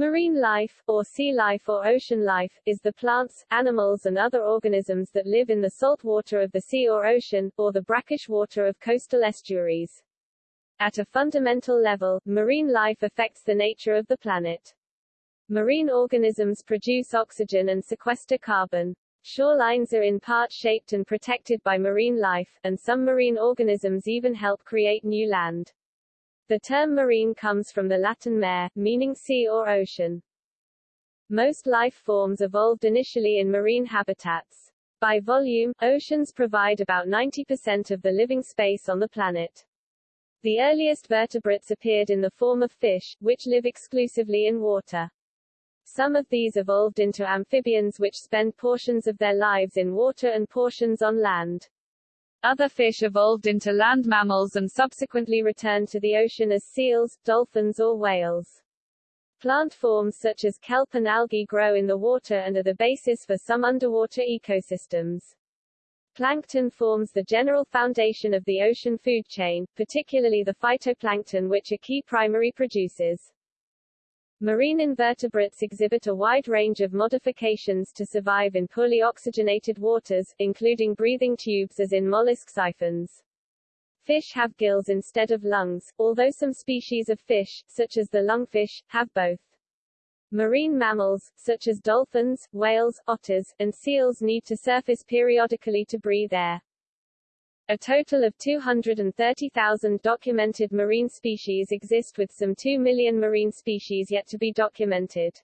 Marine life, or sea life or ocean life, is the plants, animals and other organisms that live in the salt water of the sea or ocean, or the brackish water of coastal estuaries. At a fundamental level, marine life affects the nature of the planet. Marine organisms produce oxygen and sequester carbon. Shorelines are in part shaped and protected by marine life, and some marine organisms even help create new land. The term marine comes from the Latin mare, meaning sea or ocean. Most life forms evolved initially in marine habitats. By volume, oceans provide about 90% of the living space on the planet. The earliest vertebrates appeared in the form of fish, which live exclusively in water. Some of these evolved into amphibians which spend portions of their lives in water and portions on land. Other fish evolved into land mammals and subsequently returned to the ocean as seals, dolphins or whales. Plant forms such as kelp and algae grow in the water and are the basis for some underwater ecosystems. Plankton forms the general foundation of the ocean food chain, particularly the phytoplankton which are key primary producers. Marine invertebrates exhibit a wide range of modifications to survive in poorly oxygenated waters, including breathing tubes as in mollusk siphons. Fish have gills instead of lungs, although some species of fish, such as the lungfish, have both. Marine mammals, such as dolphins, whales, otters, and seals need to surface periodically to breathe air. A total of 230,000 documented marine species exist with some 2 million marine species yet to be documented.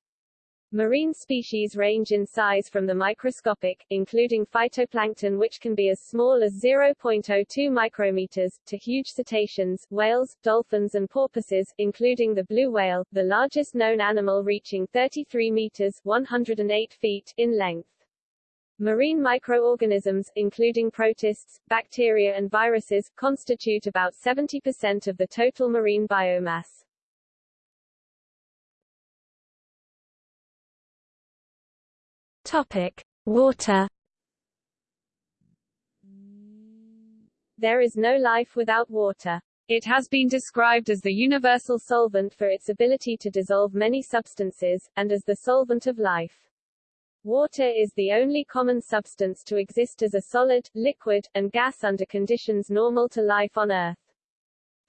Marine species range in size from the microscopic, including phytoplankton which can be as small as 0.02 micrometers, to huge cetaceans, whales, dolphins and porpoises, including the blue whale, the largest known animal reaching 33 meters 108 feet in length. Marine microorganisms, including protists, bacteria and viruses, constitute about 70% of the total marine biomass. Topic: Water. There is no life without water. It has been described as the universal solvent for its ability to dissolve many substances, and as the solvent of life. Water is the only common substance to exist as a solid, liquid, and gas under conditions normal to life on Earth.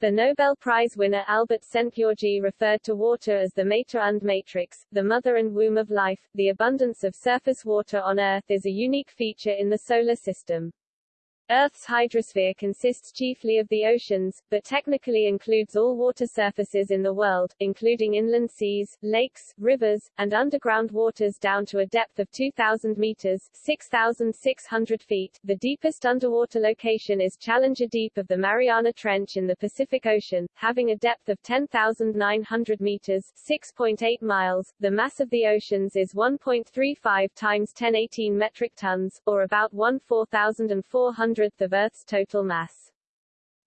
The Nobel Prize winner Albert Szent-Györgyi referred to water as the mater and matrix, the mother and womb of life. The abundance of surface water on Earth is a unique feature in the solar system. Earth's hydrosphere consists chiefly of the oceans, but technically includes all water surfaces in the world, including inland seas, lakes, rivers, and underground waters down to a depth of 2,000 meters 6,600 feet. The deepest underwater location is Challenger Deep of the Mariana Trench in the Pacific Ocean, having a depth of 10,900 meters 6.8 miles. The mass of the oceans is 1.35 times 1018 metric tons, or about 1 4,400 hundredth of Earth's total mass.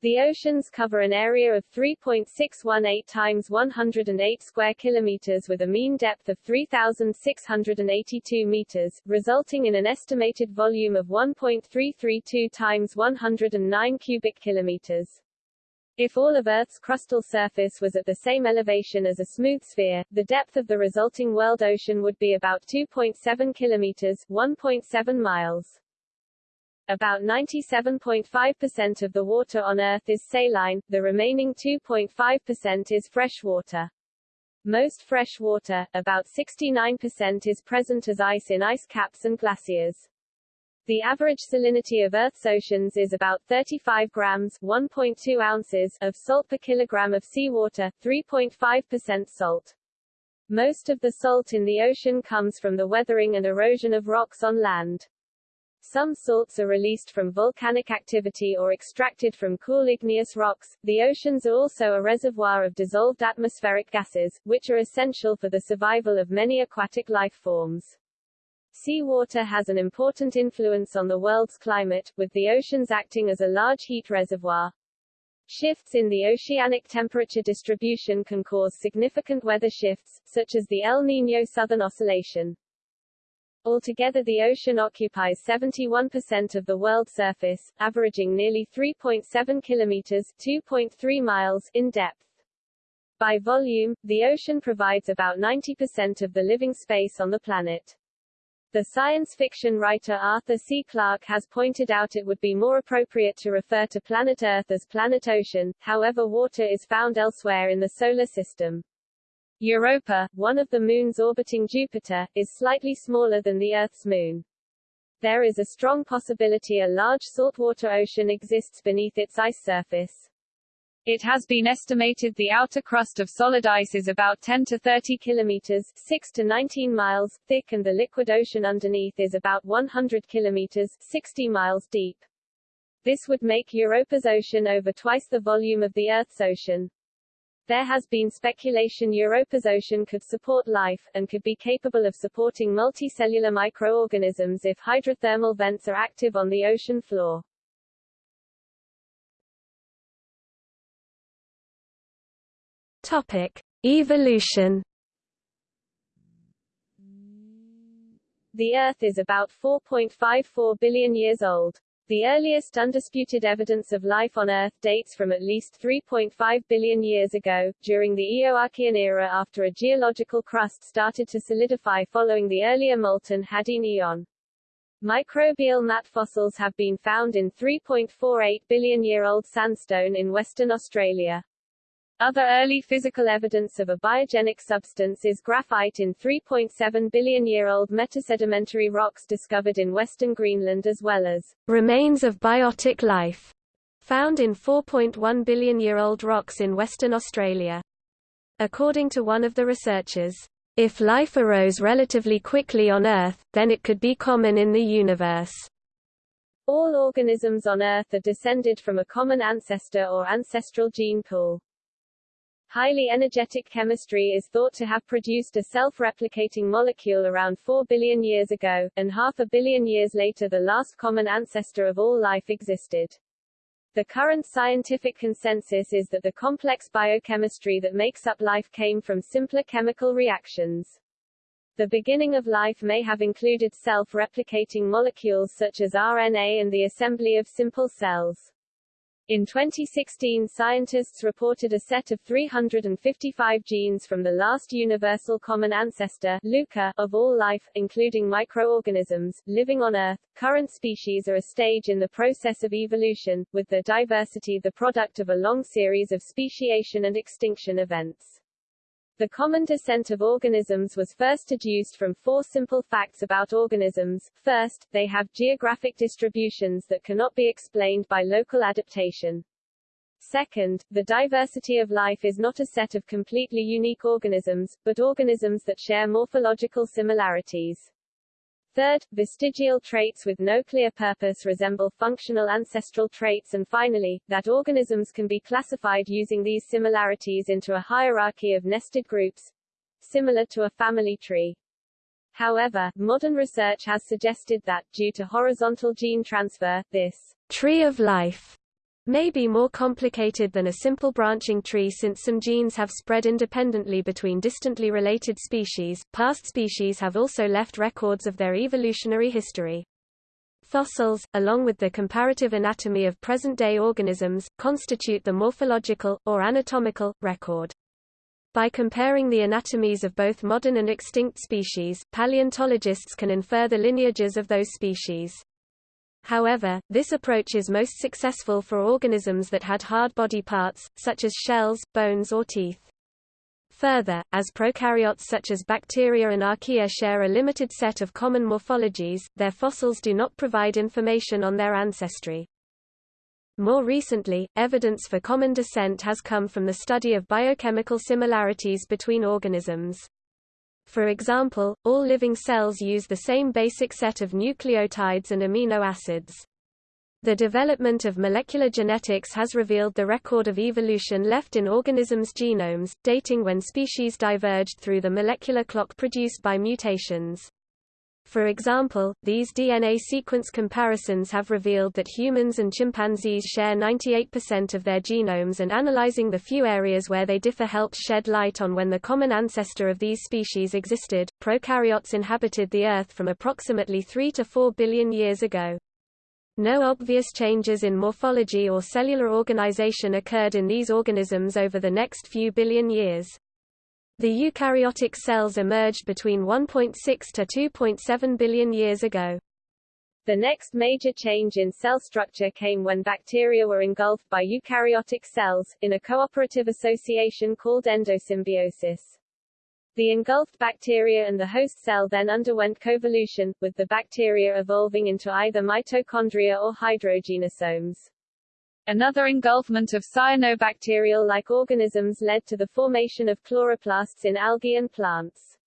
The oceans cover an area of 3.618 times 108 square kilometers with a mean depth of 3,682 meters, resulting in an estimated volume of 1.332 times 109 cubic kilometers. If all of Earth's crustal surface was at the same elevation as a smooth sphere, the depth of the resulting world ocean would be about 2.7 kilometers 1.7 miles. About 97.5% of the water on Earth is saline, the remaining 2.5% is freshwater. Most fresh water, about 69% is present as ice in ice caps and glaciers. The average salinity of Earth's oceans is about 35 grams 1.2 ounces of salt per kilogram of seawater, 3.5% salt. Most of the salt in the ocean comes from the weathering and erosion of rocks on land. Some salts are released from volcanic activity or extracted from cool igneous rocks. The oceans are also a reservoir of dissolved atmospheric gases, which are essential for the survival of many aquatic life forms. Seawater has an important influence on the world's climate, with the oceans acting as a large heat reservoir. Shifts in the oceanic temperature distribution can cause significant weather shifts, such as the El Niño Southern Oscillation. Altogether the ocean occupies 71% of the world's surface, averaging nearly 3.7 kilometers 2.3 miles in depth. By volume, the ocean provides about 90% of the living space on the planet. The science fiction writer Arthur C. Clarke has pointed out it would be more appropriate to refer to planet Earth as planet ocean, however water is found elsewhere in the solar system. Europa, one of the moons orbiting Jupiter, is slightly smaller than the Earth's moon. There is a strong possibility a large saltwater ocean exists beneath its ice surface. It has been estimated the outer crust of solid ice is about 10 to 30 kilometers 6 to 19 miles thick and the liquid ocean underneath is about 100 kilometers 60 miles deep. This would make Europa's ocean over twice the volume of the Earth's ocean. There has been speculation Europa's ocean could support life, and could be capable of supporting multicellular microorganisms if hydrothermal vents are active on the ocean floor. Topic. Evolution The Earth is about 4.54 billion years old. The earliest undisputed evidence of life on Earth dates from at least 3.5 billion years ago, during the Eoarchean era after a geological crust started to solidify following the earlier molten Hadean Eon. Microbial mat fossils have been found in 3.48 billion-year-old sandstone in Western Australia. Other early physical evidence of a biogenic substance is graphite in 3.7 billion-year-old metasedimentary rocks discovered in western Greenland as well as remains of biotic life found in 4.1 billion-year-old rocks in Western Australia. According to one of the researchers, if life arose relatively quickly on Earth, then it could be common in the universe. All organisms on Earth are descended from a common ancestor or ancestral gene pool. Highly energetic chemistry is thought to have produced a self-replicating molecule around 4 billion years ago, and half a billion years later the last common ancestor of all life existed. The current scientific consensus is that the complex biochemistry that makes up life came from simpler chemical reactions. The beginning of life may have included self-replicating molecules such as RNA and the assembly of simple cells. In 2016 scientists reported a set of 355 genes from the last universal common ancestor LUCA, of all life, including microorganisms, living on Earth. Current species are a stage in the process of evolution, with their diversity the product of a long series of speciation and extinction events. The common descent of organisms was first deduced from four simple facts about organisms. First, they have geographic distributions that cannot be explained by local adaptation. Second, the diversity of life is not a set of completely unique organisms, but organisms that share morphological similarities. Third, vestigial traits with no clear purpose resemble functional ancestral traits and finally, that organisms can be classified using these similarities into a hierarchy of nested groups, similar to a family tree. However, modern research has suggested that, due to horizontal gene transfer, this tree of life may be more complicated than a simple branching tree since some genes have spread independently between distantly related species. Past species have also left records of their evolutionary history. Fossils, along with the comparative anatomy of present-day organisms, constitute the morphological, or anatomical, record. By comparing the anatomies of both modern and extinct species, paleontologists can infer the lineages of those species. However, this approach is most successful for organisms that had hard body parts, such as shells, bones or teeth. Further, as prokaryotes such as bacteria and archaea share a limited set of common morphologies, their fossils do not provide information on their ancestry. More recently, evidence for common descent has come from the study of biochemical similarities between organisms. For example, all living cells use the same basic set of nucleotides and amino acids. The development of molecular genetics has revealed the record of evolution left in organisms' genomes, dating when species diverged through the molecular clock produced by mutations. For example, these DNA sequence comparisons have revealed that humans and chimpanzees share 98% of their genomes and analyzing the few areas where they differ helps shed light on when the common ancestor of these species existed. Prokaryotes inhabited the Earth from approximately 3 to 4 billion years ago. No obvious changes in morphology or cellular organization occurred in these organisms over the next few billion years. The eukaryotic cells emerged between 1.6 to 2.7 billion years ago. The next major change in cell structure came when bacteria were engulfed by eukaryotic cells, in a cooperative association called endosymbiosis. The engulfed bacteria and the host cell then underwent coevolution, with the bacteria evolving into either mitochondria or hydrogenosomes. Another engulfment of cyanobacterial-like organisms led to the formation of chloroplasts in algae and plants.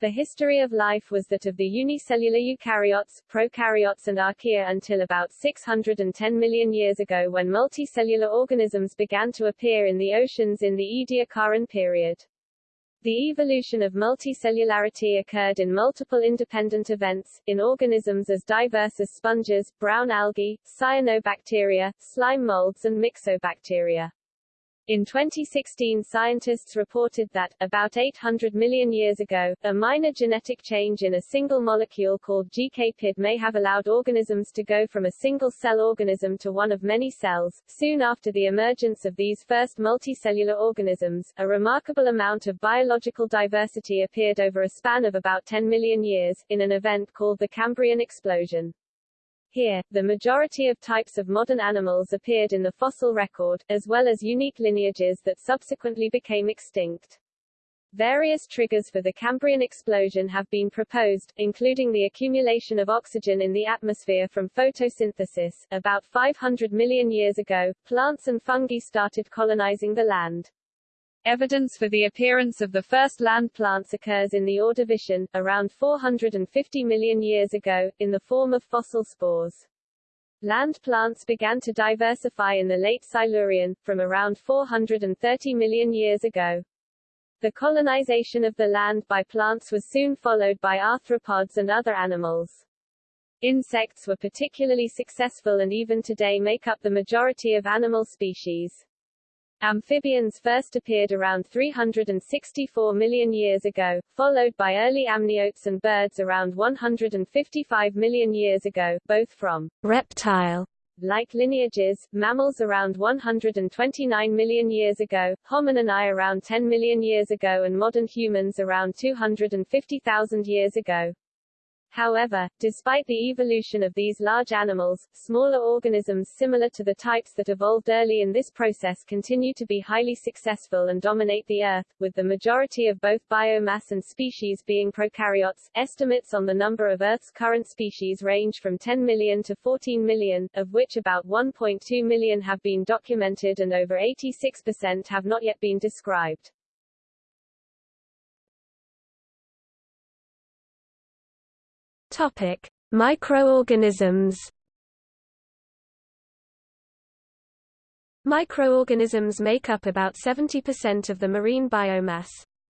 The history of life was that of the unicellular eukaryotes, prokaryotes and archaea until about 610 million years ago when multicellular organisms began to appear in the oceans in the Ediacaran period. The evolution of multicellularity occurred in multiple independent events, in organisms as diverse as sponges, brown algae, cyanobacteria, slime molds and myxobacteria. In 2016 scientists reported that, about 800 million years ago, a minor genetic change in a single molecule called GK-PID may have allowed organisms to go from a single-cell organism to one of many cells. Soon after the emergence of these first multicellular organisms, a remarkable amount of biological diversity appeared over a span of about 10 million years, in an event called the Cambrian explosion. Here, the majority of types of modern animals appeared in the fossil record, as well as unique lineages that subsequently became extinct. Various triggers for the Cambrian explosion have been proposed, including the accumulation of oxygen in the atmosphere from photosynthesis. About 500 million years ago, plants and fungi started colonizing the land. Evidence for the appearance of the first land plants occurs in the Ordovician, around 450 million years ago, in the form of fossil spores. Land plants began to diversify in the late Silurian, from around 430 million years ago. The colonization of the land by plants was soon followed by arthropods and other animals. Insects were particularly successful and even today make up the majority of animal species. Amphibians first appeared around 364 million years ago, followed by early amniotes and birds around 155 million years ago, both from reptile like lineages, mammals around 129 million years ago, hominini around 10 million years ago and modern humans around 250,000 years ago. However, despite the evolution of these large animals, smaller organisms similar to the types that evolved early in this process continue to be highly successful and dominate the Earth, with the majority of both biomass and species being prokaryotes. Estimates on the number of Earth's current species range from 10 million to 14 million, of which about 1.2 million have been documented and over 86% have not yet been described. Topic: Microorganisms. Microorganisms make up about 70% of the marine biomass.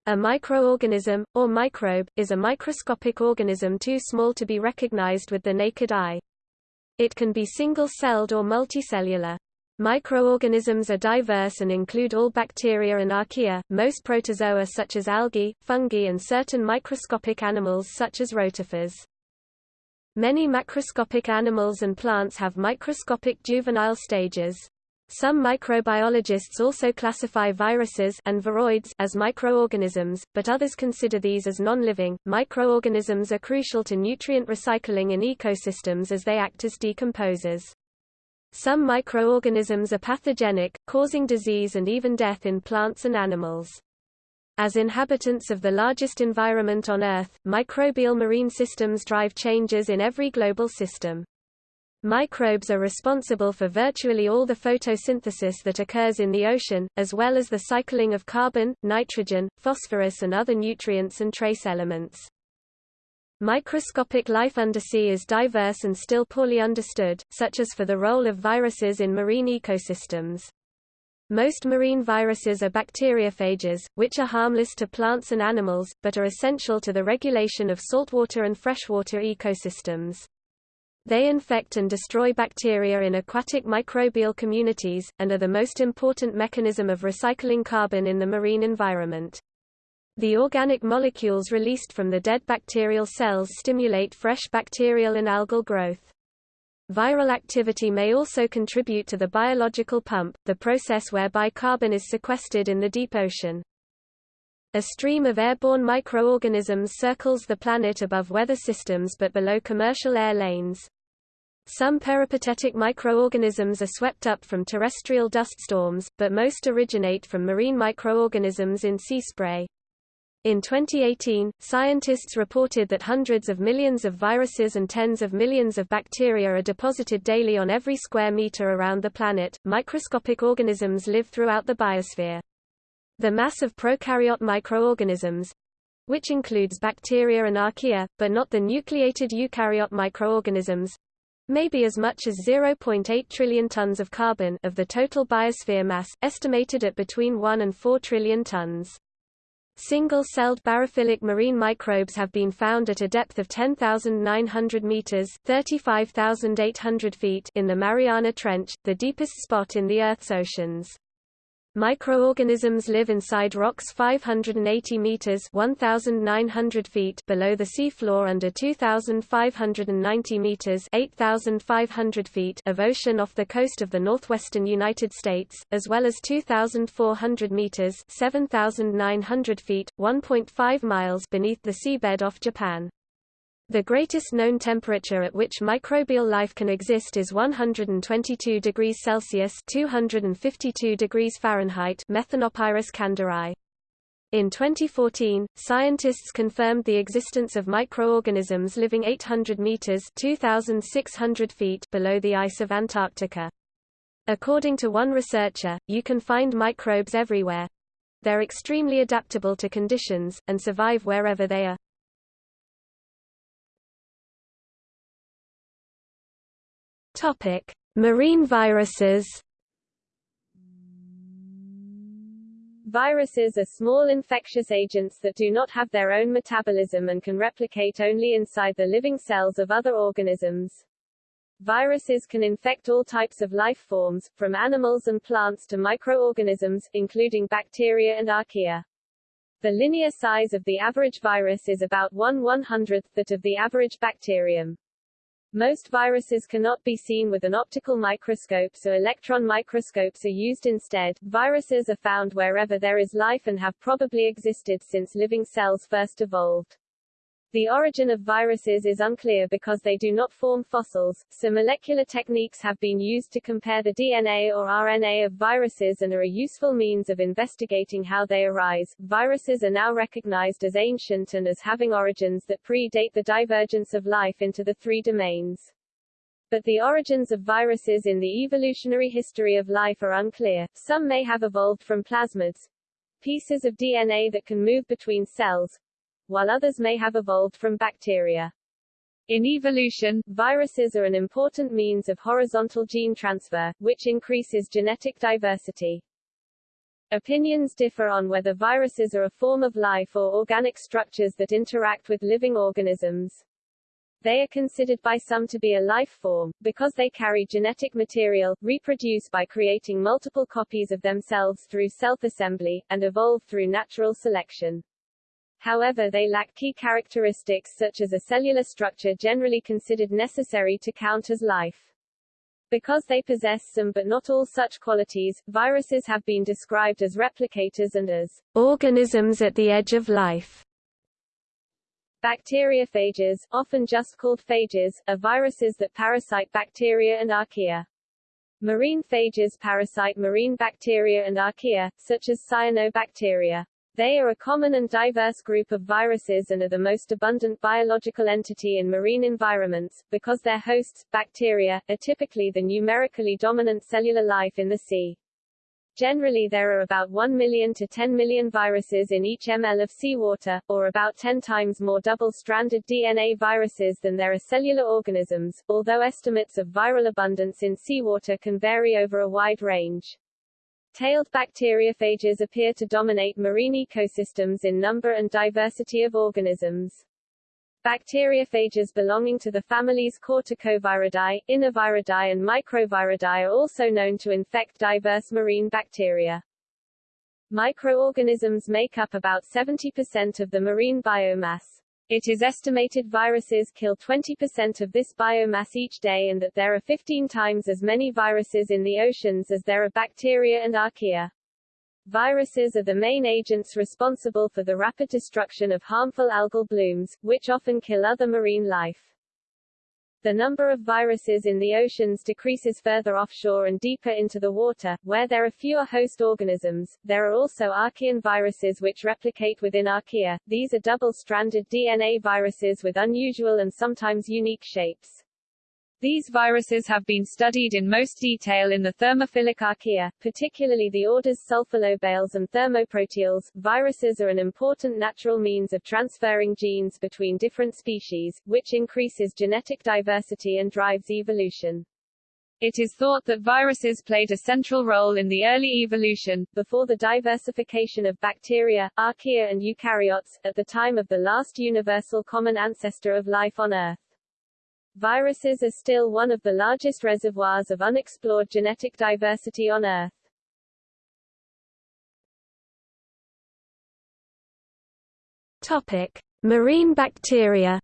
A microorganism, or microbe, is a microscopic organism too small to be recognized with the naked eye. It can be single-celled or multicellular. Microorganisms are diverse and include all bacteria and archaea, most protozoa such as algae, fungi and certain microscopic animals such as rotifers. Many macroscopic animals and plants have microscopic juvenile stages. Some microbiologists also classify viruses and viroids as microorganisms, but others consider these as non-living. Microorganisms are crucial to nutrient recycling in ecosystems as they act as decomposers. Some microorganisms are pathogenic, causing disease and even death in plants and animals. As inhabitants of the largest environment on Earth, microbial marine systems drive changes in every global system. Microbes are responsible for virtually all the photosynthesis that occurs in the ocean, as well as the cycling of carbon, nitrogen, phosphorus and other nutrients and trace elements. Microscopic life undersea is diverse and still poorly understood, such as for the role of viruses in marine ecosystems. Most marine viruses are bacteriophages, which are harmless to plants and animals, but are essential to the regulation of saltwater and freshwater ecosystems. They infect and destroy bacteria in aquatic microbial communities, and are the most important mechanism of recycling carbon in the marine environment. The organic molecules released from the dead bacterial cells stimulate fresh bacterial and algal growth. Viral activity may also contribute to the biological pump, the process whereby carbon is sequestered in the deep ocean. A stream of airborne microorganisms circles the planet above weather systems but below commercial air lanes. Some peripatetic microorganisms are swept up from terrestrial dust storms, but most originate from marine microorganisms in sea spray. In 2018, scientists reported that hundreds of millions of viruses and tens of millions of bacteria are deposited daily on every square meter around the planet. Microscopic organisms live throughout the biosphere. The mass of prokaryote microorganisms which includes bacteria and archaea, but not the nucleated eukaryote microorganisms may be as much as 0.8 trillion tons of carbon of the total biosphere mass, estimated at between 1 and 4 trillion tons. Single-celled barophilic marine microbes have been found at a depth of 10,900 meters (35,800 feet) in the Mariana Trench, the deepest spot in the Earth's oceans. Microorganisms live inside rocks 580 meters (1900 feet) below the seafloor under 2590 meters (8500 feet) of ocean off the coast of the northwestern United States, as well as 2400 meters (7900 feet, 1.5 miles) beneath the seabed off Japan. The greatest known temperature at which microbial life can exist is 122 degrees Celsius (252 degrees Fahrenheit) Methanopyrus kandleri. In 2014, scientists confirmed the existence of microorganisms living 800 meters (2600 feet) below the ice of Antarctica. According to one researcher, you can find microbes everywhere. They're extremely adaptable to conditions, and survive wherever they are. Topic: Marine viruses. Viruses are small infectious agents that do not have their own metabolism and can replicate only inside the living cells of other organisms. Viruses can infect all types of life forms, from animals and plants to microorganisms, including bacteria and archaea. The linear size of the average virus is about 1 100th that of the average bacterium. Most viruses cannot be seen with an optical microscope so electron microscopes are used instead. Viruses are found wherever there is life and have probably existed since living cells first evolved. The origin of viruses is unclear because they do not form fossils, so molecular techniques have been used to compare the DNA or RNA of viruses and are a useful means of investigating how they arise. Viruses are now recognized as ancient and as having origins that predate the divergence of life into the three domains. But the origins of viruses in the evolutionary history of life are unclear. Some may have evolved from plasmids, pieces of DNA that can move between cells, while others may have evolved from bacteria. In evolution, viruses are an important means of horizontal gene transfer, which increases genetic diversity. Opinions differ on whether viruses are a form of life or organic structures that interact with living organisms. They are considered by some to be a life form, because they carry genetic material, reproduce by creating multiple copies of themselves through self-assembly, and evolve through natural selection. However they lack key characteristics such as a cellular structure generally considered necessary to count as life. Because they possess some but not all such qualities, viruses have been described as replicators and as organisms at the edge of life. Bacteriophages, often just called phages, are viruses that parasite bacteria and archaea. Marine phages parasite marine bacteria and archaea, such as cyanobacteria. They are a common and diverse group of viruses and are the most abundant biological entity in marine environments, because their hosts, bacteria, are typically the numerically dominant cellular life in the sea. Generally there are about 1 million to 10 million viruses in each ml of seawater, or about 10 times more double-stranded DNA viruses than there are cellular organisms, although estimates of viral abundance in seawater can vary over a wide range. Tailed bacteriophages appear to dominate marine ecosystems in number and diversity of organisms. Bacteriophages belonging to the families Corticoviridae, Inoviridae and Microviridae are also known to infect diverse marine bacteria. Microorganisms make up about 70% of the marine biomass. It is estimated viruses kill 20% of this biomass each day and that there are 15 times as many viruses in the oceans as there are bacteria and archaea. Viruses are the main agents responsible for the rapid destruction of harmful algal blooms, which often kill other marine life. The number of viruses in the oceans decreases further offshore and deeper into the water, where there are fewer host organisms. There are also archaean viruses which replicate within archaea. These are double-stranded DNA viruses with unusual and sometimes unique shapes. These viruses have been studied in most detail in the thermophilic archaea, particularly the orders sulfolobales and thermoproteales. Viruses are an important natural means of transferring genes between different species, which increases genetic diversity and drives evolution. It is thought that viruses played a central role in the early evolution, before the diversification of bacteria, archaea and eukaryotes, at the time of the last universal common ancestor of life on Earth. Viruses are still one of the largest reservoirs of unexplored genetic diversity on Earth. Topic: Marine bacteria.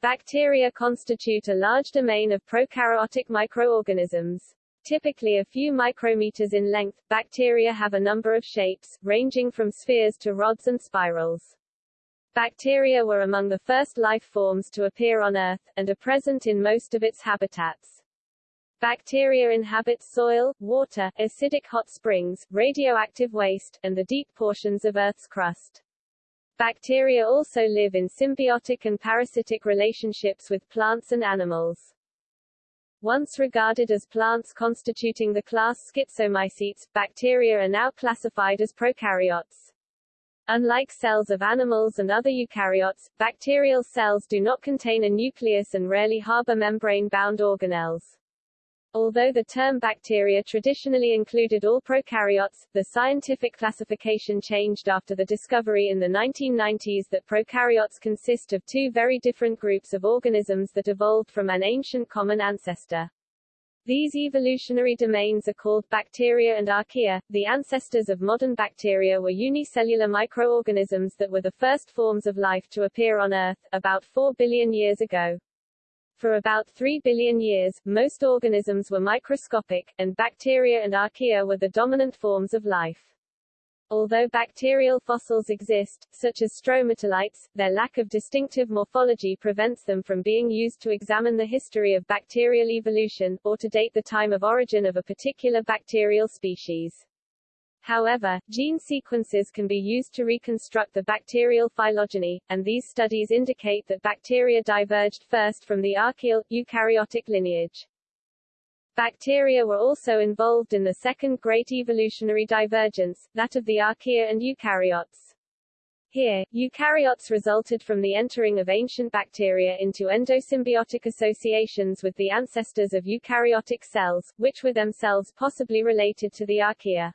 Bacteria constitute a large domain of prokaryotic microorganisms. Typically a few micrometers in length, bacteria have a number of shapes, ranging from spheres to rods and spirals. Bacteria were among the first life forms to appear on Earth, and are present in most of its habitats. Bacteria inhabit soil, water, acidic hot springs, radioactive waste, and the deep portions of Earth's crust. Bacteria also live in symbiotic and parasitic relationships with plants and animals. Once regarded as plants constituting the class Schizomycetes, bacteria are now classified as prokaryotes. Unlike cells of animals and other eukaryotes, bacterial cells do not contain a nucleus and rarely harbor membrane-bound organelles. Although the term bacteria traditionally included all prokaryotes, the scientific classification changed after the discovery in the 1990s that prokaryotes consist of two very different groups of organisms that evolved from an ancient common ancestor. These evolutionary domains are called bacteria and archaea. The ancestors of modern bacteria were unicellular microorganisms that were the first forms of life to appear on Earth, about 4 billion years ago. For about 3 billion years, most organisms were microscopic, and bacteria and archaea were the dominant forms of life. Although bacterial fossils exist, such as stromatolites, their lack of distinctive morphology prevents them from being used to examine the history of bacterial evolution, or to date the time of origin of a particular bacterial species. However, gene sequences can be used to reconstruct the bacterial phylogeny, and these studies indicate that bacteria diverged first from the archaeal, eukaryotic lineage. Bacteria were also involved in the second great evolutionary divergence, that of the archaea and eukaryotes. Here, eukaryotes resulted from the entering of ancient bacteria into endosymbiotic associations with the ancestors of eukaryotic cells, which were themselves possibly related to the archaea.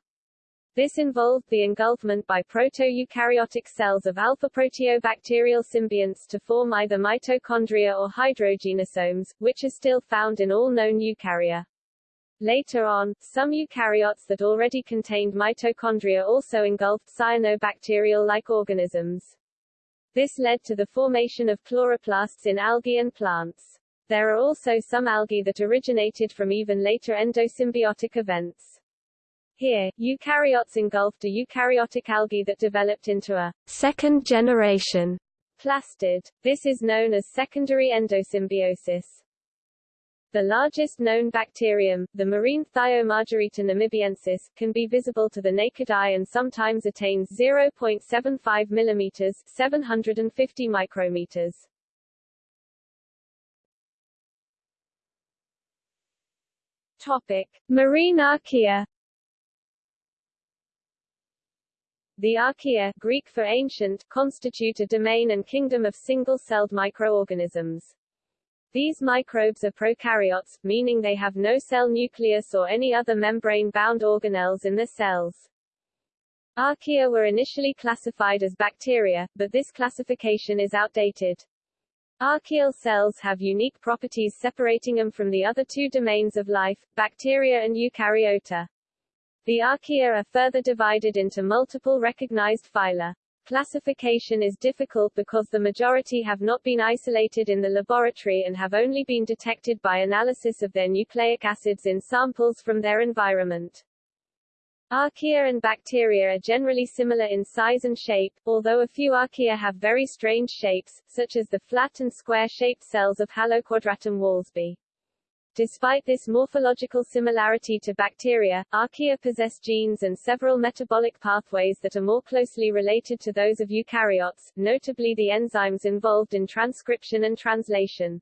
This involved the engulfment by proto-eukaryotic cells of alpha-proteobacterial symbionts to form either mitochondria or hydrogenosomes, which are still found in all known eukarya. Later on, some eukaryotes that already contained mitochondria also engulfed cyanobacterial-like organisms. This led to the formation of chloroplasts in algae and plants. There are also some algae that originated from even later endosymbiotic events. Here, eukaryotes engulfed a eukaryotic algae that developed into a second generation plastid. This is known as secondary endosymbiosis. The largest known bacterium, the marine Thiomargarita namibiensis, can be visible to the naked eye and sometimes attains 0.75 mm 750 micrometers. Topic: Marine archaea The archaea Greek for ancient, constitute a domain and kingdom of single-celled microorganisms. These microbes are prokaryotes, meaning they have no cell nucleus or any other membrane-bound organelles in the cells. Archaea were initially classified as bacteria, but this classification is outdated. Archaeal cells have unique properties separating them from the other two domains of life, bacteria and eukaryota. The archaea are further divided into multiple recognized phyla. Classification is difficult because the majority have not been isolated in the laboratory and have only been detected by analysis of their nucleic acids in samples from their environment. Archaea and bacteria are generally similar in size and shape, although a few archaea have very strange shapes, such as the flat and square-shaped cells of Haloquadratum walsbyi. Despite this morphological similarity to bacteria, archaea possess genes and several metabolic pathways that are more closely related to those of eukaryotes, notably the enzymes involved in transcription and translation.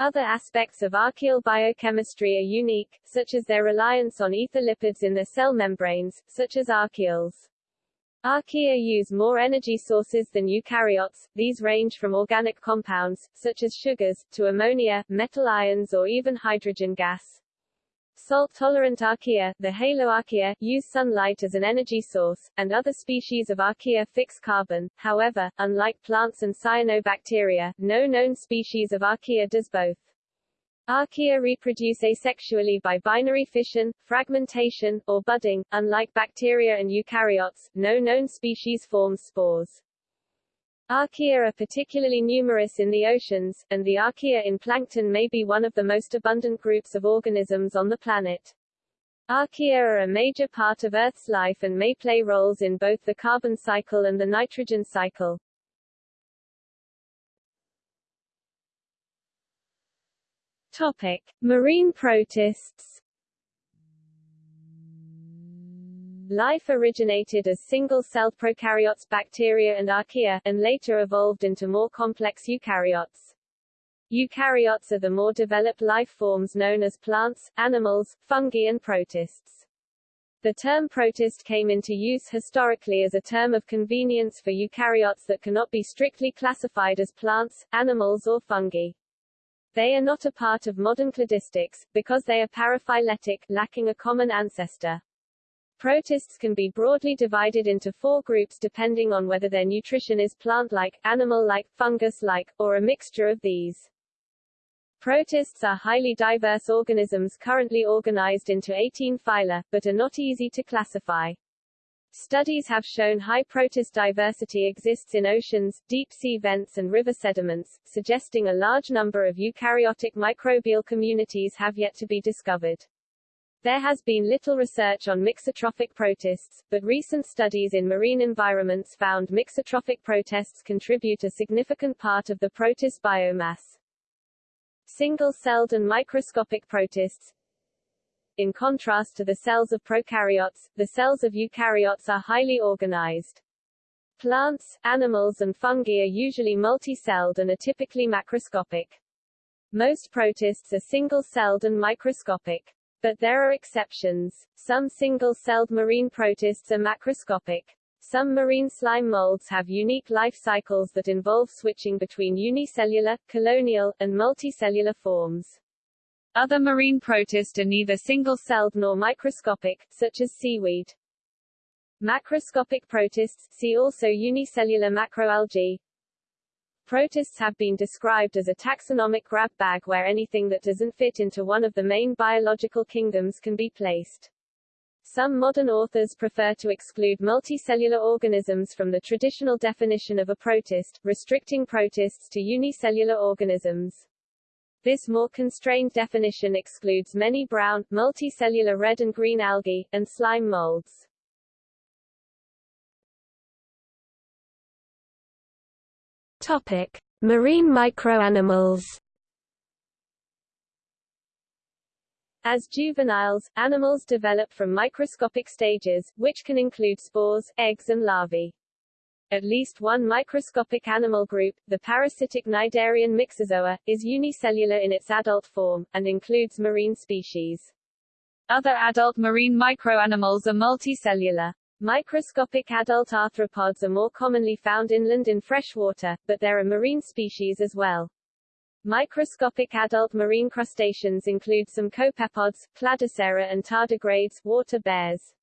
Other aspects of archaeal biochemistry are unique, such as their reliance on ether lipids in their cell membranes, such as archaeols. Archaea use more energy sources than eukaryotes, these range from organic compounds, such as sugars, to ammonia, metal ions or even hydrogen gas. Salt-tolerant archaea, the haloarchaea, use sunlight as an energy source, and other species of archaea fix carbon. However, unlike plants and cyanobacteria, no known species of archaea does both. Archaea reproduce asexually by binary fission, fragmentation, or budding. Unlike bacteria and eukaryotes, no known species forms spores. Archaea are particularly numerous in the oceans, and the archaea in plankton may be one of the most abundant groups of organisms on the planet. Archaea are a major part of Earth's life and may play roles in both the carbon cycle and the nitrogen cycle. Topic: Marine protists. Life originated as single-celled prokaryotes bacteria and archaea, and later evolved into more complex eukaryotes. Eukaryotes are the more developed life forms known as plants, animals, fungi and protists. The term protist came into use historically as a term of convenience for eukaryotes that cannot be strictly classified as plants, animals or fungi. They are not a part of modern cladistics, because they are paraphyletic, lacking a common ancestor. Protists can be broadly divided into four groups depending on whether their nutrition is plant-like, animal-like, fungus-like, or a mixture of these. Protists are highly diverse organisms currently organized into 18 phyla, but are not easy to classify. Studies have shown high protist diversity exists in oceans, deep-sea vents and river sediments, suggesting a large number of eukaryotic microbial communities have yet to be discovered. There has been little research on mixotrophic protists, but recent studies in marine environments found mixotrophic protists contribute a significant part of the protist biomass. Single-celled and microscopic protists, in contrast to the cells of prokaryotes, the cells of eukaryotes are highly organized. Plants, animals and fungi are usually multi-celled and are typically macroscopic. Most protists are single-celled and microscopic. But there are exceptions. Some single-celled marine protists are macroscopic. Some marine slime molds have unique life cycles that involve switching between unicellular, colonial, and multicellular forms. Other marine protists are neither single-celled nor microscopic, such as seaweed. Macroscopic protists, see also unicellular macroalgae. Protists have been described as a taxonomic grab bag where anything that doesn't fit into one of the main biological kingdoms can be placed. Some modern authors prefer to exclude multicellular organisms from the traditional definition of a protist, restricting protists to unicellular organisms. This more constrained definition excludes many brown, multicellular red and green algae, and slime molds. Topic. Marine microanimals As juveniles, animals develop from microscopic stages, which can include spores, eggs and larvae. At least one microscopic animal group, the parasitic cnidarian Myxozoa, is unicellular in its adult form, and includes marine species. Other adult marine microanimals are multicellular. Microscopic adult arthropods are more commonly found inland in freshwater, but there are marine species as well. Microscopic adult marine crustaceans include some copepods, Cladocera and tardigrades, water bears.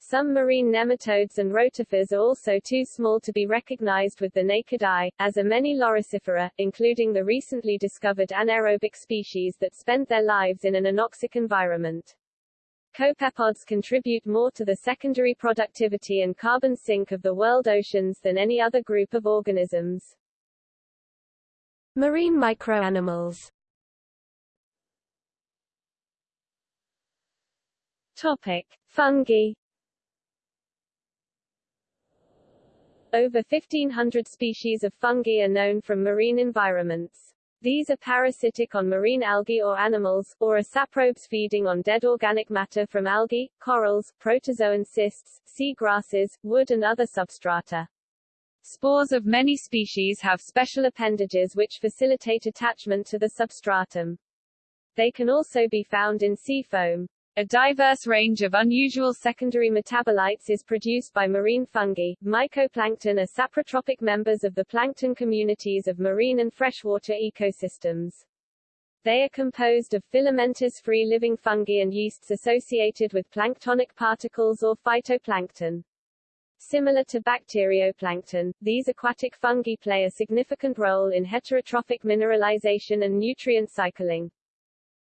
Some marine nematodes and rotifers are also too small to be recognized with the naked eye, as are many loricifera, including the recently discovered anaerobic species that spend their lives in an anoxic environment. copepods contribute more to the secondary productivity and carbon sink of the world oceans than any other group of organisms. Marine microanimals Topic. Fungi Over 1500 species of fungi are known from marine environments. These are parasitic on marine algae or animals, or are saprobes feeding on dead organic matter from algae, corals, protozoan cysts, sea grasses, wood and other substrata. Spores of many species have special appendages which facilitate attachment to the substratum. They can also be found in sea foam. A diverse range of unusual secondary metabolites is produced by marine fungi. Mycoplankton are saprotrophic members of the plankton communities of marine and freshwater ecosystems. They are composed of filamentous free-living fungi and yeasts associated with planktonic particles or phytoplankton. Similar to bacterioplankton, these aquatic fungi play a significant role in heterotrophic mineralization and nutrient cycling.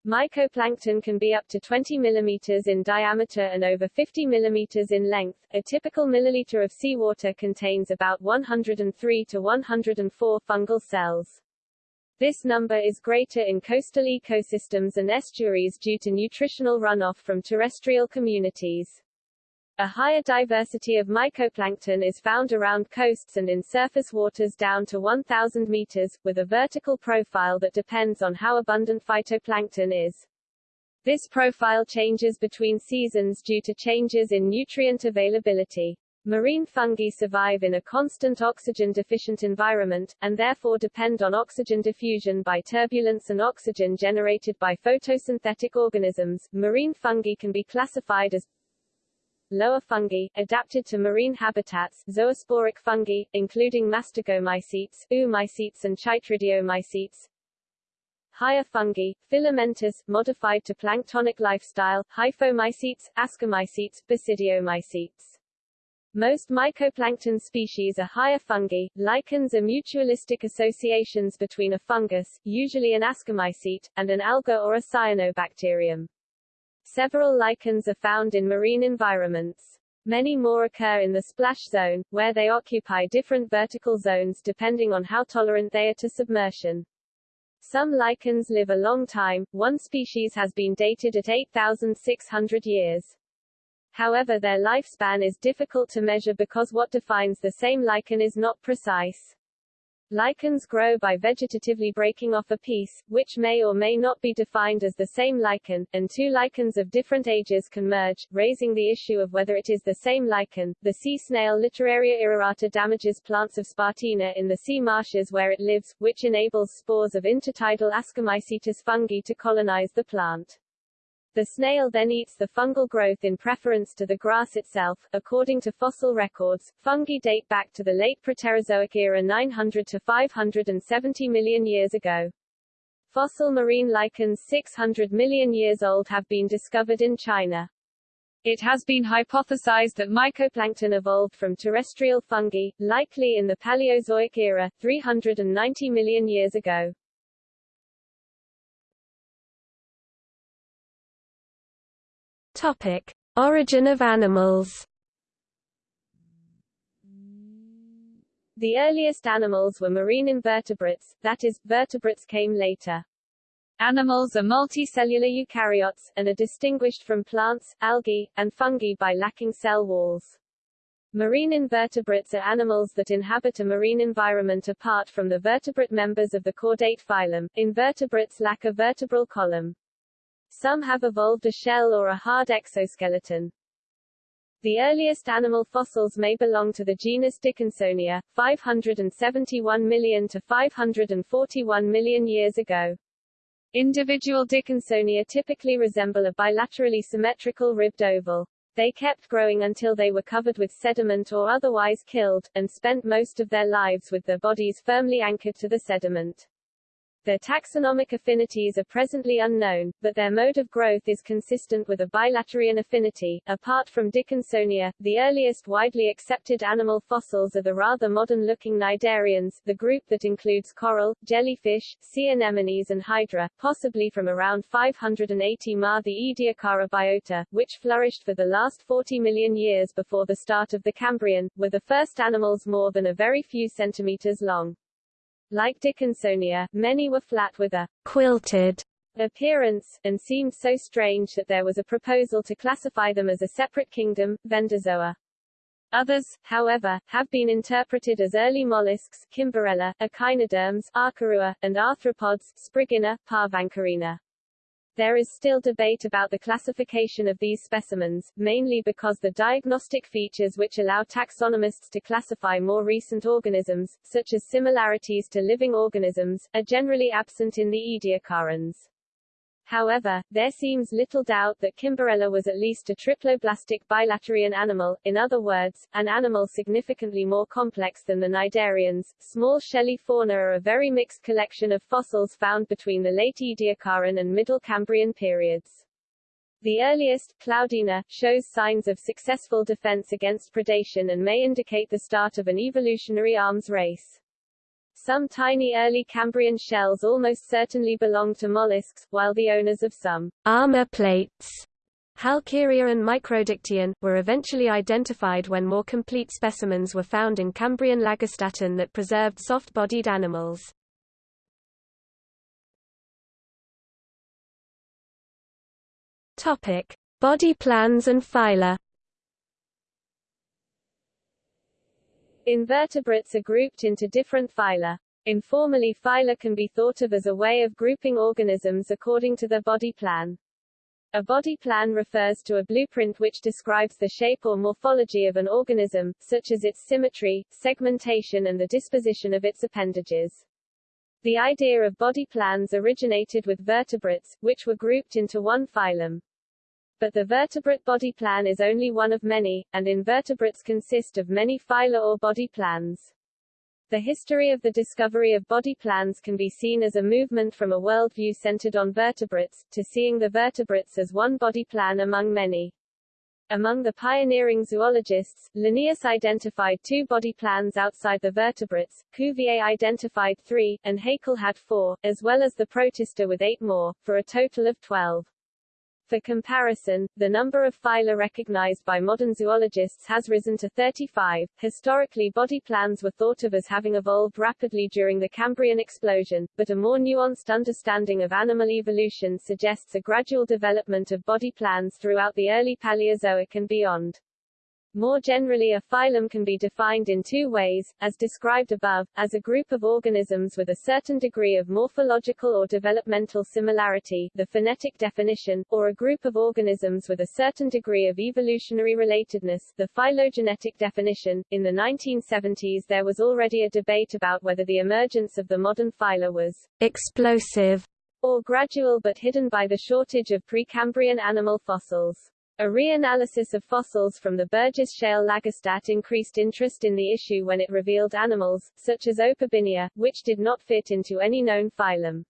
Mycoplankton can be up to 20 mm in diameter and over 50 mm in length. A typical milliliter of seawater contains about 103 to 104 fungal cells. This number is greater in coastal ecosystems and estuaries due to nutritional runoff from terrestrial communities. A higher diversity of mycoplankton is found around coasts and in surface waters down to 1,000 meters, with a vertical profile that depends on how abundant phytoplankton is. This profile changes between seasons due to changes in nutrient availability. Marine fungi survive in a constant oxygen-deficient environment, and therefore depend on oxygen diffusion by turbulence and oxygen generated by photosynthetic organisms. Marine fungi can be classified as Lower fungi, adapted to marine habitats, zoosporic fungi, including mastigomycetes, oomycetes and chytridiomycetes. Higher fungi, filamentous, modified to planktonic lifestyle, hyphomycetes, ascomycetes, basidiomycetes. Most mycoplankton species are higher fungi. Lichens are mutualistic associations between a fungus, usually an ascomycete, and an alga or a cyanobacterium. Several lichens are found in marine environments. Many more occur in the splash zone, where they occupy different vertical zones depending on how tolerant they are to submersion. Some lichens live a long time, one species has been dated at 8,600 years. However their lifespan is difficult to measure because what defines the same lichen is not precise. Lichens grow by vegetatively breaking off a piece, which may or may not be defined as the same lichen, and two lichens of different ages can merge, raising the issue of whether it is the same lichen. The sea snail Littoraria irrorata damages plants of Spartina in the sea marshes where it lives, which enables spores of intertidal Ascomycetes fungi to colonize the plant. The snail then eats the fungal growth in preference to the grass itself. According to fossil records, fungi date back to the late Proterozoic era 900 to 570 million years ago. Fossil marine lichens 600 million years old have been discovered in China. It has been hypothesized that mycoplankton evolved from terrestrial fungi, likely in the Paleozoic era, 390 million years ago. Topic: Origin of animals. The earliest animals were marine invertebrates, that is, vertebrates came later. Animals are multicellular eukaryotes, and are distinguished from plants, algae, and fungi by lacking cell walls. Marine invertebrates are animals that inhabit a marine environment apart from the vertebrate members of the chordate phylum. Invertebrates lack a vertebral column. Some have evolved a shell or a hard exoskeleton. The earliest animal fossils may belong to the genus Dickinsonia, 571 million to 541 million years ago. Individual Dickinsonia typically resemble a bilaterally symmetrical ribbed oval. They kept growing until they were covered with sediment or otherwise killed, and spent most of their lives with their bodies firmly anchored to the sediment. Their taxonomic affinities are presently unknown, but their mode of growth is consistent with a bilaterian affinity. Apart from Dickinsonia, the earliest widely accepted animal fossils are the rather modern-looking cnidarians, the group that includes coral, jellyfish, sea anemones and hydra, possibly from around 580 Ma the Ediacara biota, which flourished for the last 40 million years before the start of the Cambrian, were the first animals more than a very few centimeters long. Like Dickinsonia, many were flat with a quilted appearance, and seemed so strange that there was a proposal to classify them as a separate kingdom, Vendozoa. Others, however, have been interpreted as early mollusks, Kimberella, echinoderms, Arkarua, and arthropods, Spriggina, Parvancorina. There is still debate about the classification of these specimens, mainly because the diagnostic features which allow taxonomists to classify more recent organisms, such as similarities to living organisms, are generally absent in the Ediacarans. However, there seems little doubt that Kimberella was at least a triploblastic bilaterian animal, in other words, an animal significantly more complex than the cnidarians. Small shelly fauna are a very mixed collection of fossils found between the late Ediacaran and Middle Cambrian periods. The earliest, Cloudina, shows signs of successful defense against predation and may indicate the start of an evolutionary arms race. Some tiny early Cambrian shells almost certainly belonged to mollusks, while the owners of some armor plates Halkieria and Microdictyon, were eventually identified when more complete specimens were found in Cambrian Lagerstätten that preserved soft-bodied animals. Topic: Body plans and phyla. Invertebrates are grouped into different phyla. Informally phyla can be thought of as a way of grouping organisms according to their body plan. A body plan refers to a blueprint which describes the shape or morphology of an organism, such as its symmetry, segmentation and the disposition of its appendages. The idea of body plans originated with vertebrates, which were grouped into one phylum. But the vertebrate body plan is only one of many, and invertebrates consist of many phyla or body plans. The history of the discovery of body plans can be seen as a movement from a worldview centered on vertebrates, to seeing the vertebrates as one body plan among many. Among the pioneering zoologists, Linnaeus identified two body plans outside the vertebrates, Cuvier identified three, and Haeckel had four, as well as the protista with eight more, for a total of twelve. For comparison, the number of phyla recognized by modern zoologists has risen to 35. Historically, body plans were thought of as having evolved rapidly during the Cambrian explosion, but a more nuanced understanding of animal evolution suggests a gradual development of body plans throughout the early Paleozoic and beyond. More generally a phylum can be defined in two ways, as described above, as a group of organisms with a certain degree of morphological or developmental similarity the phenetic definition, or a group of organisms with a certain degree of evolutionary relatedness the phylogenetic definition. In the 1970s there was already a debate about whether the emergence of the modern phyla was explosive or gradual but hidden by the shortage of Precambrian animal fossils. A reanalysis of fossils from the Burgess Shale Lagerstätte increased interest in the issue when it revealed animals, such as Opabinia, which did not fit into any known phylum.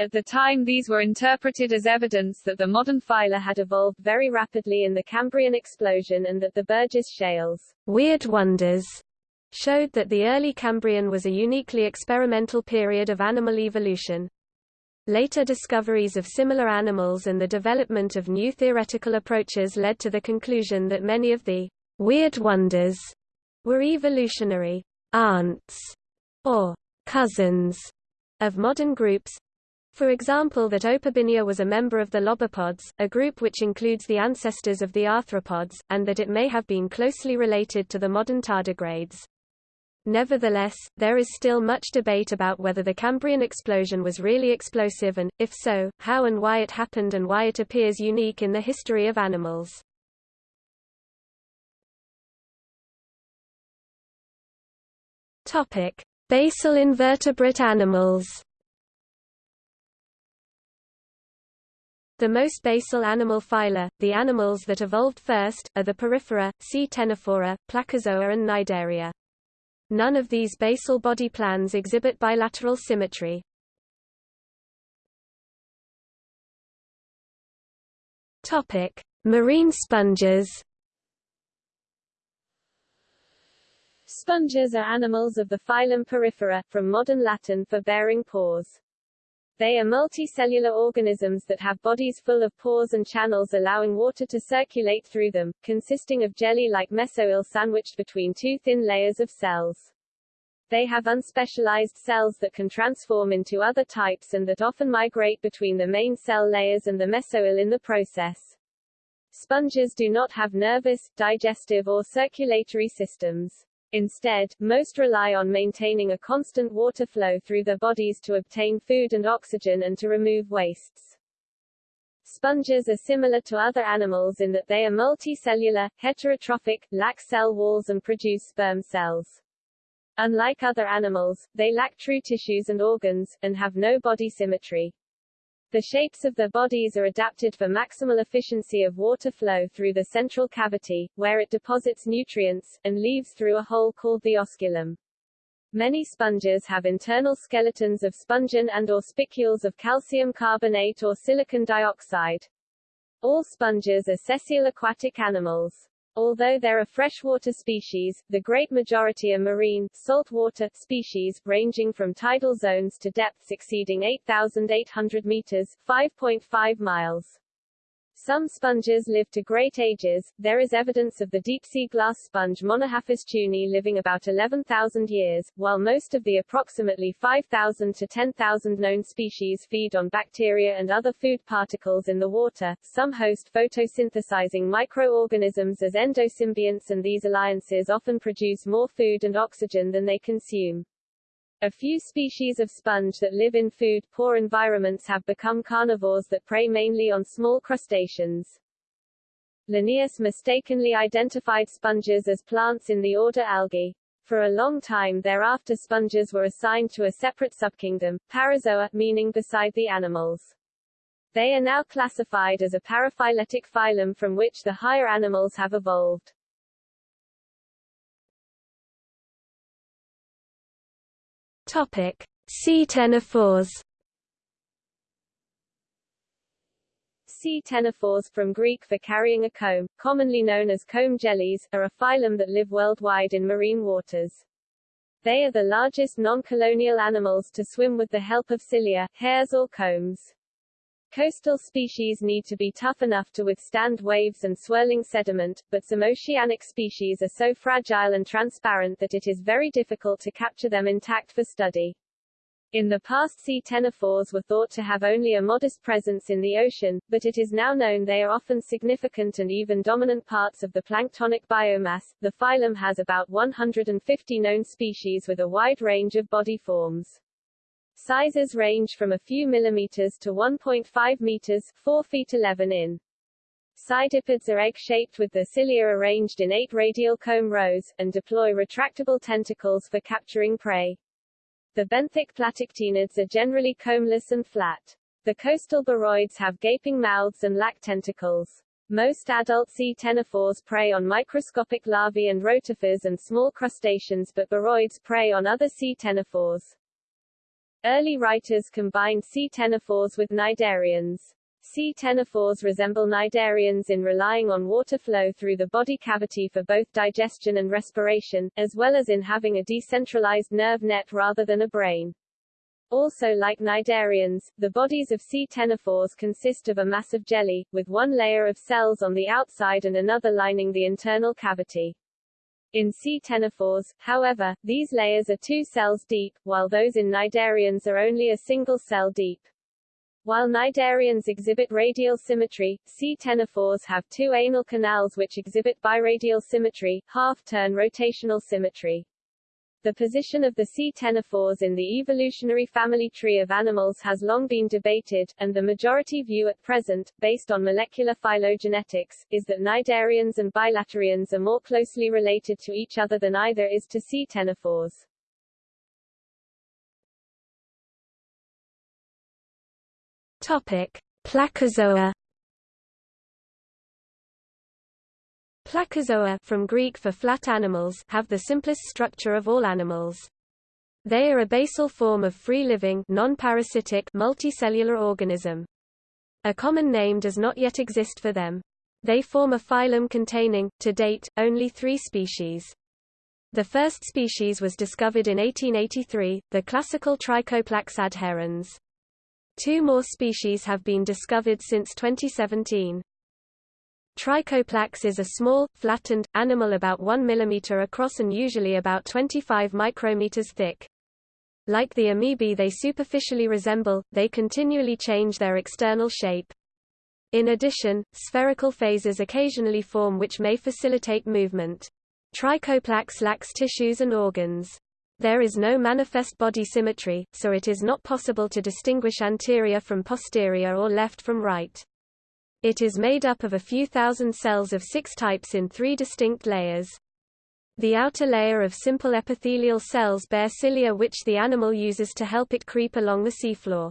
At the time these were interpreted as evidence that the modern phyla had evolved very rapidly in the Cambrian explosion and that the Burgess Shale's weird wonders showed that the early Cambrian was a uniquely experimental period of animal evolution. Later discoveries of similar animals and the development of new theoretical approaches led to the conclusion that many of the weird wonders were evolutionary aunts or cousins of modern groups. For example that Opabinia was a member of the lobopods, a group which includes the ancestors of the arthropods, and that it may have been closely related to the modern tardigrades. Nevertheless, there is still much debate about whether the Cambrian explosion was really explosive and, if so, how and why it happened and why it appears unique in the history of animals. Topic: Basal invertebrate animals. The most basal animal phyla, the animals that evolved first, are the Porifera, C. Ctenophora, Placozoa and Cnidaria. None of these basal body plans exhibit bilateral symmetry. Topic: Marine sponges. Sponges are animals of the phylum Porifera, from modern Latin for bearing paws. They are multicellular organisms that have bodies full of pores and channels allowing water to circulate through them, consisting of jelly-like mesohyl sandwiched between two thin layers of cells. They have unspecialized cells that can transform into other types and that often migrate between the main cell layers and the mesohyl in the process. Sponges do not have nervous, digestive or circulatory systems. Instead, most rely on maintaining a constant water flow through their bodies to obtain food and oxygen and to remove wastes. Sponges are similar to other animals in that they are multicellular, heterotrophic, lack cell walls and produce sperm cells. Unlike other animals, they lack true tissues and organs, and have no body symmetry. The shapes of their bodies are adapted for maximal efficiency of water flow through the central cavity, where it deposits nutrients, and leaves through a hole called the osculum. Many sponges have internal skeletons of spongin and or spicules of calcium carbonate or silicon dioxide. All sponges are sessile aquatic animals. Although there are freshwater species, the great majority are marine, saltwater, species, ranging from tidal zones to depths exceeding 8,800 meters 5.5 miles. Some sponges live to great ages. There is evidence of the deep-sea glass sponge Monorhaphis chuni living about 11,000 years, while most of the approximately 5,000 to 10,000 known species feed on bacteria and other food particles in the water. Some host photosynthesizing microorganisms as endosymbionts and these alliances often produce more food and oxygen than they consume. A few species of sponge that live in food-poor environments have become carnivores that prey mainly on small crustaceans. Linnaeus mistakenly identified sponges as plants in the order Algae. For a long time thereafter sponges were assigned to a separate subkingdom, Parazoa, meaning beside the animals. They are now classified as a paraphyletic phylum from which the higher animals have evolved. Topic: Ctenophores. Ctenophores from Greek for carrying a comb, commonly known as comb jellies, are a phylum that live worldwide in marine waters. They are the largest non-colonial animals to swim with the help of cilia, hairs or combs. Coastal species need to be tough enough to withstand waves and swirling sediment, but some oceanic species are so fragile and transparent that it is very difficult to capture them intact for study. In the past ctenophores were thought to have only a modest presence in the ocean, but it is now known they are often significant and even dominant parts of the planktonic biomass. The phylum has about 150 known species with a wide range of body forms. Sizes range from a few millimeters to 1.5 meters 4 feet 11 in. Cydippids are egg-shaped with the cilia arranged in eight radial comb rows, and deploy retractable tentacles for capturing prey. The benthic platyctenids are generally combless and flat. The coastal beroids have gaping mouths and lack tentacles. Most adult ctenophores prey on microscopic larvae and rotifers and small crustaceans but beroids prey on other ctenophores. Early writers combined ctenophores with cnidarians. Ctenophores resemble cnidarians in relying on water flow through the body cavity for both digestion and respiration, as well as in having a decentralized nerve net rather than a brain. Also like cnidarians, the bodies of ctenophores consist of a mass of jelly, with one layer of cells on the outside and another lining the internal cavity. In C. ctenophores, however, these layers are two cells deep, while those in cnidarians are only a single cell deep. While cnidarians exhibit radial symmetry, C. ctenophores have two anal canals which exhibit biradial symmetry, half-turn rotational symmetry. The position of the ctenophores in the evolutionary family tree of animals has long been debated, and the majority view at present, based on molecular phylogenetics, is that cnidarians and bilaterians are more closely related to each other than either is to ctenophores. Topic: Placozoa Placozoa from Greek for flat animals have the simplest structure of all animals. They are a basal form of free-living non-parasitic multicellular organism. A common name does not yet exist for them. They form a phylum containing, to date, only three species. The first species was discovered in 1883, the classical Trichoplax adherens. Two more species have been discovered since 2017. Trichoplax is a small, flattened, animal about 1 mm across and usually about 25 micrometers thick. Like the amoebae they superficially resemble, they continually change their external shape. In addition, spherical phases occasionally form which may facilitate movement. Trichoplax lacks tissues and organs. There is no manifest body symmetry, so it is not possible to distinguish anterior from posterior or left from right. It is made up of a few thousand cells of six types in three distinct layers. The outer layer of simple epithelial cells bear cilia which the animal uses to help it creep along the seafloor.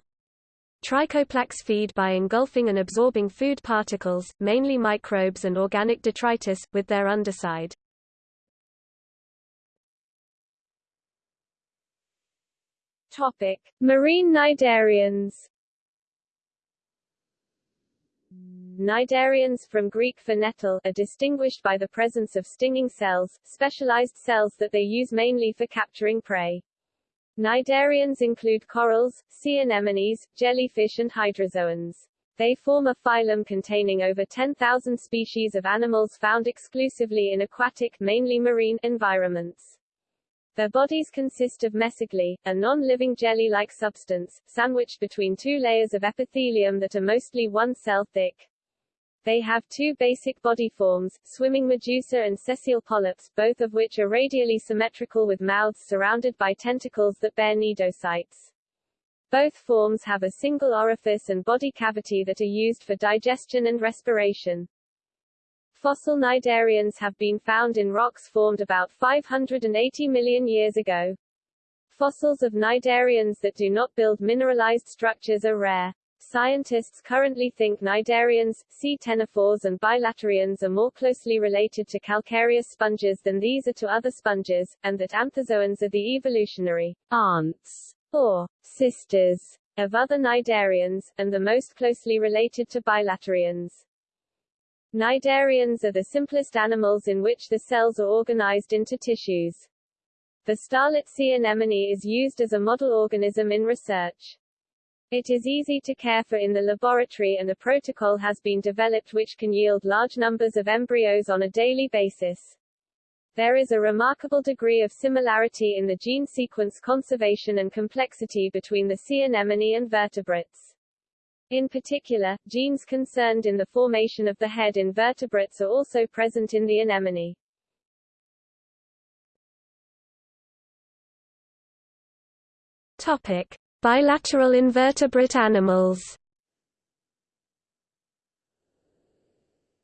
Trichoplax feed by engulfing and absorbing food particles, mainly microbes and organic detritus, with their underside. Topic: Marine cnidarians Cnidarians from Greek for nettle are distinguished by the presence of stinging cells, specialized cells that they use mainly for capturing prey. Cnidarians include corals, sea anemones, jellyfish and hydrozoans. They form a phylum containing over 10,000 species of animals found exclusively in aquatic, mainly marine, environments. Their bodies consist of mesoglea, a non-living jelly-like substance, sandwiched between two layers of epithelium that are mostly one cell thick. They have two basic body forms, swimming medusa and sessile polyps, both of which are radially symmetrical with mouths surrounded by tentacles that bear cnidocytes. Both forms have a single orifice and body cavity that are used for digestion and respiration. Fossil cnidarians have been found in rocks formed about 580 million years ago. Fossils of cnidarians that do not build mineralized structures are rare. Scientists currently think cnidarians, sea ctenophores and bilaterians are more closely related to calcareous sponges than these are to other sponges, and that anthozoans are the evolutionary aunts or sisters of other cnidarians, and the most closely related to bilaterians. Cnidarians are the simplest animals in which the cells are organized into tissues. The starlet sea anemone is used as a model organism in research. It is easy to care for in the laboratory and a protocol has been developed which can yield large numbers of embryos on a daily basis. There is a remarkable degree of similarity in the gene sequence conservation and complexity between the sea anemone and vertebrates. In particular, genes concerned in the formation of the head in vertebrates are also present in the anemone. Topic: Bilateral invertebrate animals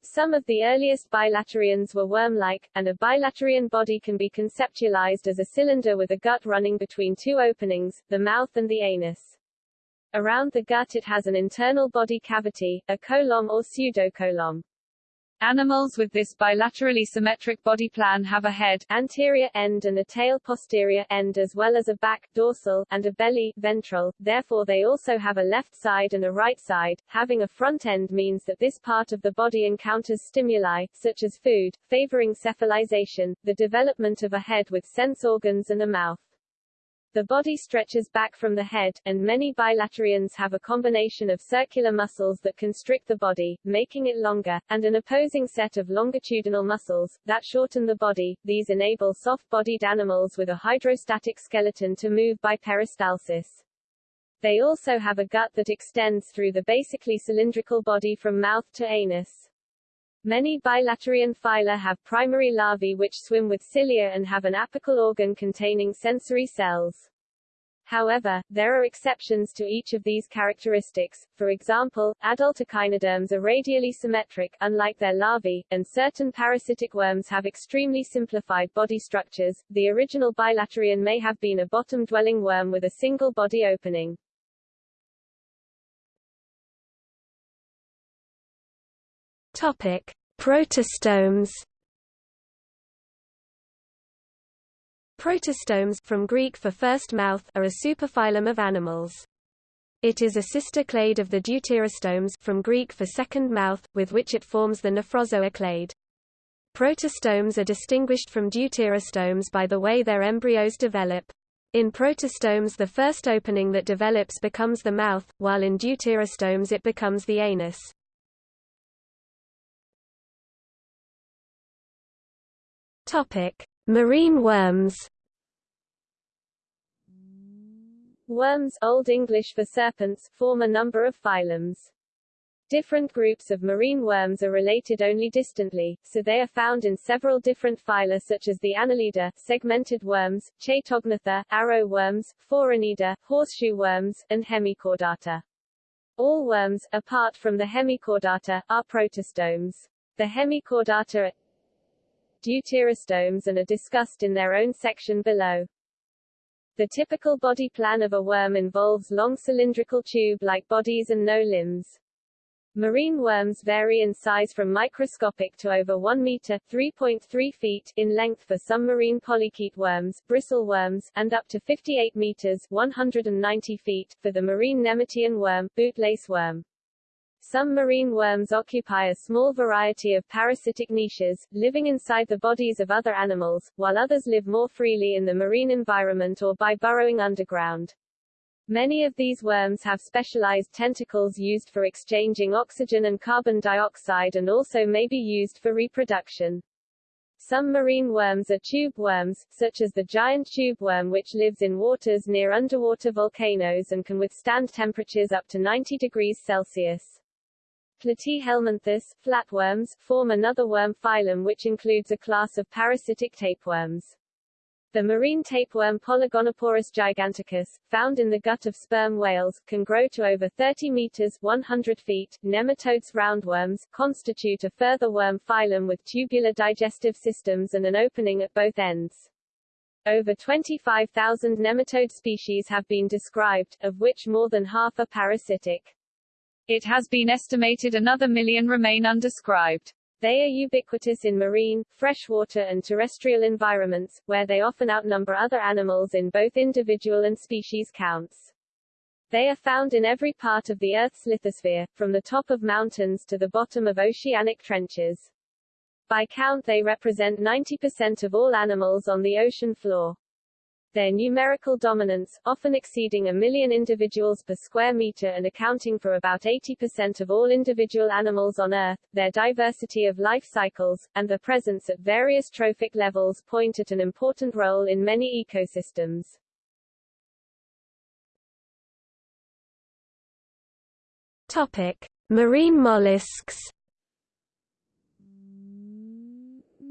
Some of the earliest bilaterians were worm-like, and a bilaterian body can be conceptualized as a cylinder with a gut running between two openings, the mouth and the anus. Around the gut it has an internal body cavity, a coelom or pseudocoelom. Animals with this bilaterally symmetric body plan have a head anterior end and a tail posterior end as well as a back dorsal and a belly ventral, therefore they also have a left side and a right side. Having a front end means that this part of the body encounters stimuli, such as food, favoring cephalization, the development of a head with sense organs and a mouth. The body stretches back from the head, and many bilaterians have a combination of circular muscles that constrict the body, making it longer, and an opposing set of longitudinal muscles, that shorten the body. These enable soft-bodied animals with a hydrostatic skeleton to move by peristalsis. They also have a gut that extends through the basically cylindrical body from mouth to anus. Many bilaterian phyla have primary larvae which swim with cilia and have an apical organ containing sensory cells. However, there are exceptions to each of these characteristics, for example, adult echinoderms are radially symmetric, unlike their larvae, and certain parasitic worms have extremely simplified body structures. The original bilaterian may have been a bottom-dwelling worm with a single body opening. Topic: Protostomes. Protostomes from Greek for first mouth are a superphylum of animals. It is a sister clade of the deuterostomes from Greek for second mouth, with which it forms the nephrozoa clade. Protostomes are distinguished from deuterostomes by the way their embryos develop. In protostomes the first opening that develops becomes the mouth, while in deuterostomes it becomes the anus. Topic: Marine worms. Worms Old English for serpents form a number of phylums. Different groups of marine worms are related only distantly, so they are found in several different phyla such as the Annelida, segmented worms, Chaetognatha, arrow worms, Phoronida, horseshoe worms, and Hemichordata. All worms, apart from the Hemichordata, are protostomes. The Hemichordata deuterostomes and are discussed in their own section below. The typical body plan of a worm involves long cylindrical tube-like bodies and no limbs. Marine worms vary in size from microscopic to over 1 meter 3.3 feet in length for some marine polychaete worms, bristle worms, and up to 58 meters 190 feet for the marine nemertean worm, bootlace worm. Some marine worms occupy a small variety of parasitic niches, living inside the bodies of other animals, while others live more freely in the marine environment or by burrowing underground. Many of these worms have specialized tentacles used for exchanging oxygen and carbon dioxide and also may be used for reproduction. Some marine worms are tube worms, such as the giant tube worm which lives in waters near underwater volcanoes and can withstand temperatures up to 90 degrees Celsius. Platyhelminthes, flatworms, form another worm phylum which includes a class of parasitic tapeworms. The marine tapeworm Polygonoporus giganticus, found in the gut of sperm whales, can grow to over 30 meters 100 feet. Nematodes roundworms constitute a further worm phylum with tubular digestive systems and an opening at both ends. Over 25,000 nematode species have been described, of which more than half are parasitic. It has been estimated another million remain undescribed. They are ubiquitous in marine, freshwater and terrestrial environments, where they often outnumber other animals in both individual and species counts. They are found in every part of the Earth's lithosphere, from the top of mountains to the bottom of oceanic trenches. By count they represent 90% of all animals on the ocean floor. Their numerical dominance, often exceeding a million individuals per square meter and accounting for about 80% of all individual animals on Earth, their diversity of life cycles, and their presence at various trophic levels point at an important role in many ecosystems. Topic. Marine mollusks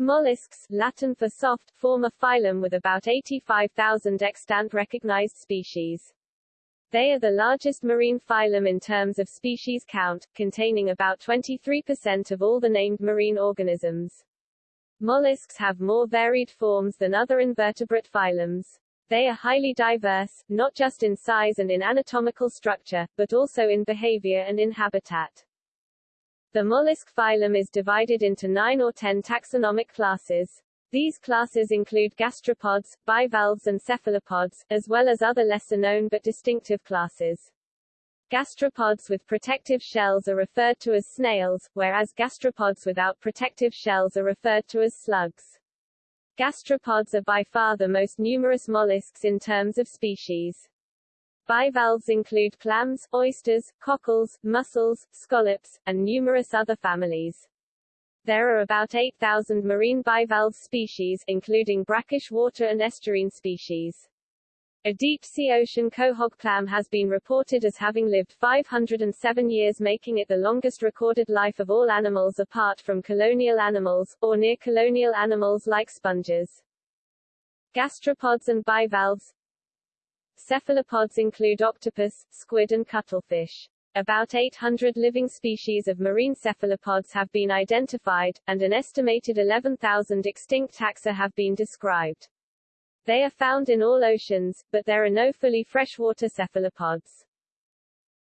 Mollusks Latin for soft, form a phylum with about 85,000 extant recognized species. They are the largest marine phylum in terms of species count, containing about 23% of all the named marine organisms. Mollusks have more varied forms than other invertebrate phylums. They are highly diverse, not just in size and in anatomical structure, but also in behavior and in habitat. The mollusk phylum is divided into nine or ten taxonomic classes. These classes include gastropods, bivalves and cephalopods, as well as other lesser-known but distinctive classes. Gastropods with protective shells are referred to as snails, whereas gastropods without protective shells are referred to as slugs. Gastropods are by far the most numerous mollusks in terms of species. Bivalves include clams, oysters, cockles, mussels, scallops, and numerous other families. There are about 8,000 marine bivalve species, including brackish water and estuarine species. A deep-sea ocean quahog clam has been reported as having lived 507 years making it the longest recorded life of all animals apart from colonial animals, or near-colonial animals like sponges. Gastropods and bivalves Cephalopods include octopus, squid and cuttlefish. About 800 living species of marine cephalopods have been identified, and an estimated 11,000 extinct taxa have been described. They are found in all oceans, but there are no fully freshwater cephalopods.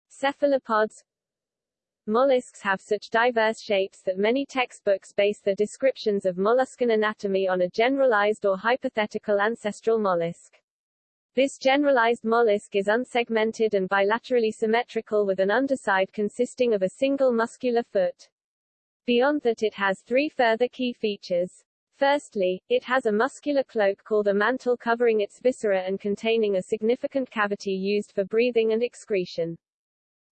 Cephalopods Mollusks have such diverse shapes that many textbooks base their descriptions of molluscan anatomy on a generalized or hypothetical ancestral mollusk. This generalized mollusk is unsegmented and bilaterally symmetrical with an underside consisting of a single muscular foot. Beyond that it has three further key features. Firstly, it has a muscular cloak called a mantle covering its viscera and containing a significant cavity used for breathing and excretion.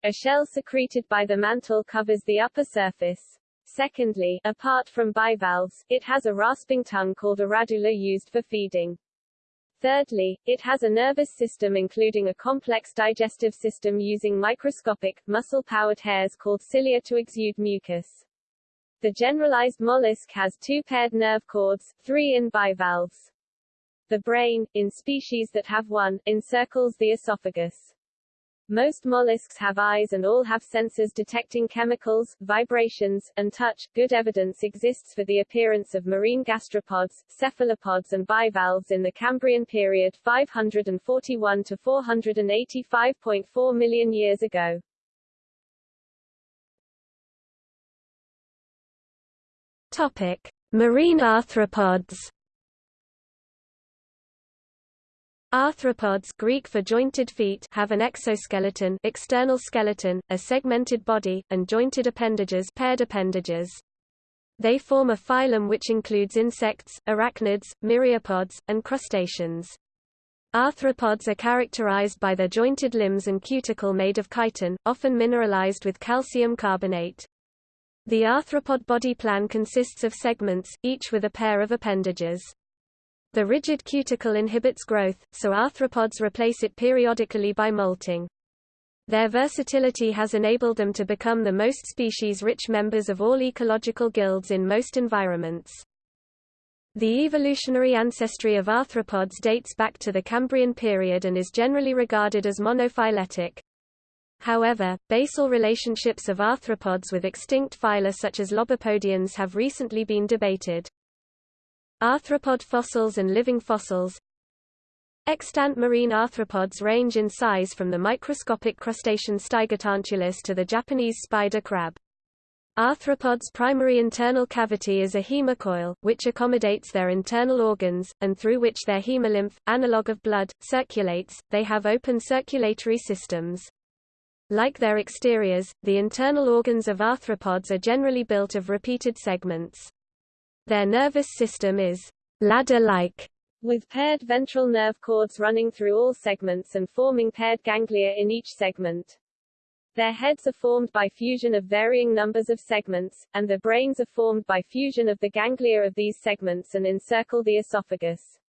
A shell secreted by the mantle covers the upper surface. Secondly, apart from bivalves, it has a rasping tongue called a radula used for feeding. Thirdly, it has a nervous system including a complex digestive system using microscopic, muscle-powered hairs called cilia to exude mucus. The generalized mollusk has two paired nerve cords, three in bivalves. The brain, in species that have one, encircles the esophagus. Most mollusks have eyes and all have sensors detecting chemicals, vibrations, and touch. Good evidence exists for the appearance of marine gastropods, cephalopods and bivalves in the Cambrian period 541 to 485.4 million years ago. Topic: Marine arthropods. Arthropods Greek for jointed feet have an exoskeleton external skeleton, a segmented body, and jointed appendages paired appendages. They form a phylum which includes insects, arachnids, myriapods, and crustaceans. Arthropods are characterized by their jointed limbs and cuticle made of chitin, often mineralized with calcium carbonate. The arthropod body plan consists of segments, each with a pair of appendages. The rigid cuticle inhibits growth, so arthropods replace it periodically by molting. Their versatility has enabled them to become the most species-rich members of all ecological guilds in most environments. The evolutionary ancestry of arthropods dates back to the Cambrian period and is generally regarded as monophyletic. However, basal relationships of arthropods with extinct phyla such as lobopodians have recently been debated. Arthropod fossils and living fossils Extant marine arthropods range in size from the microscopic crustacean Stygotantulus to the Japanese spider crab. Arthropods' primary internal cavity is a hemocoel, which accommodates their internal organs, and through which their hemolymph, analog of blood, circulates. They have open circulatory systems. Like their exteriors, the internal organs of arthropods are generally built of repeated segments. Their nervous system is ladder-like, with paired ventral nerve cords running through all segments and forming paired ganglia in each segment. Their heads are formed by fusion of varying numbers of segments, and their brains are formed by fusion of the ganglia of these segments and encircle the esophagus.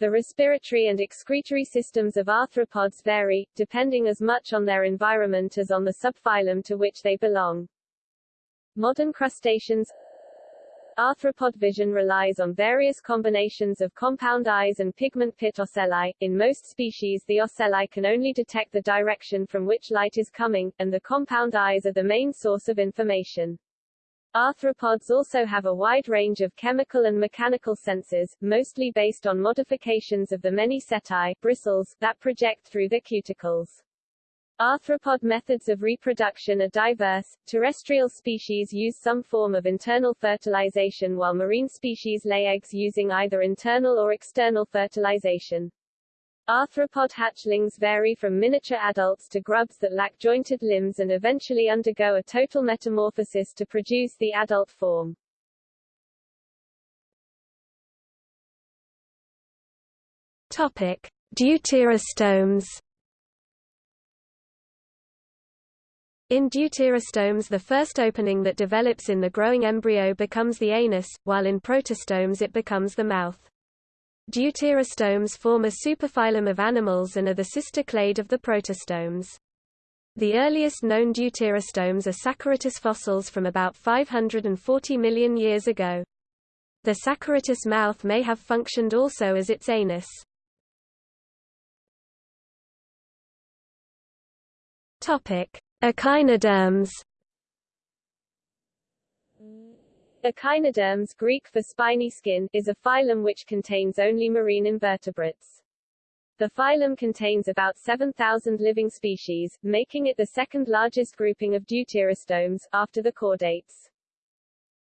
The respiratory and excretory systems of arthropods vary, depending as much on their environment as on the subphylum to which they belong. Modern crustaceans Arthropod vision relies on various combinations of compound eyes and pigment pit ocelli. In most species the ocelli can only detect the direction from which light is coming, and the compound eyes are the main source of information. Arthropods also have a wide range of chemical and mechanical senses, mostly based on modifications of the many setae bristles that project through the cuticles. Arthropod methods of reproduction are diverse. Terrestrial species use some form of internal fertilization while marine species lay eggs using either internal or external fertilization. Arthropod hatchlings vary from miniature adults to grubs that lack jointed limbs and eventually undergo a total metamorphosis to produce the adult form. Topic: Deuterostomes. In deuterostomes the first opening that develops in the growing embryo becomes the anus, while in protostomes it becomes the mouth. Deuterostomes form a superphylum of animals and are the sister clade of the protostomes. The earliest known deuterostomes are Saccorhytus fossils from about 540 million years ago. The Saccorhytus mouth may have functioned also as its anus. Topic: Echinoderms Echinoderms Greek for spiny skin is a phylum which contains only marine invertebrates. The phylum contains about 7,000 living species, making it the second largest grouping of deuterostomes, after the chordates.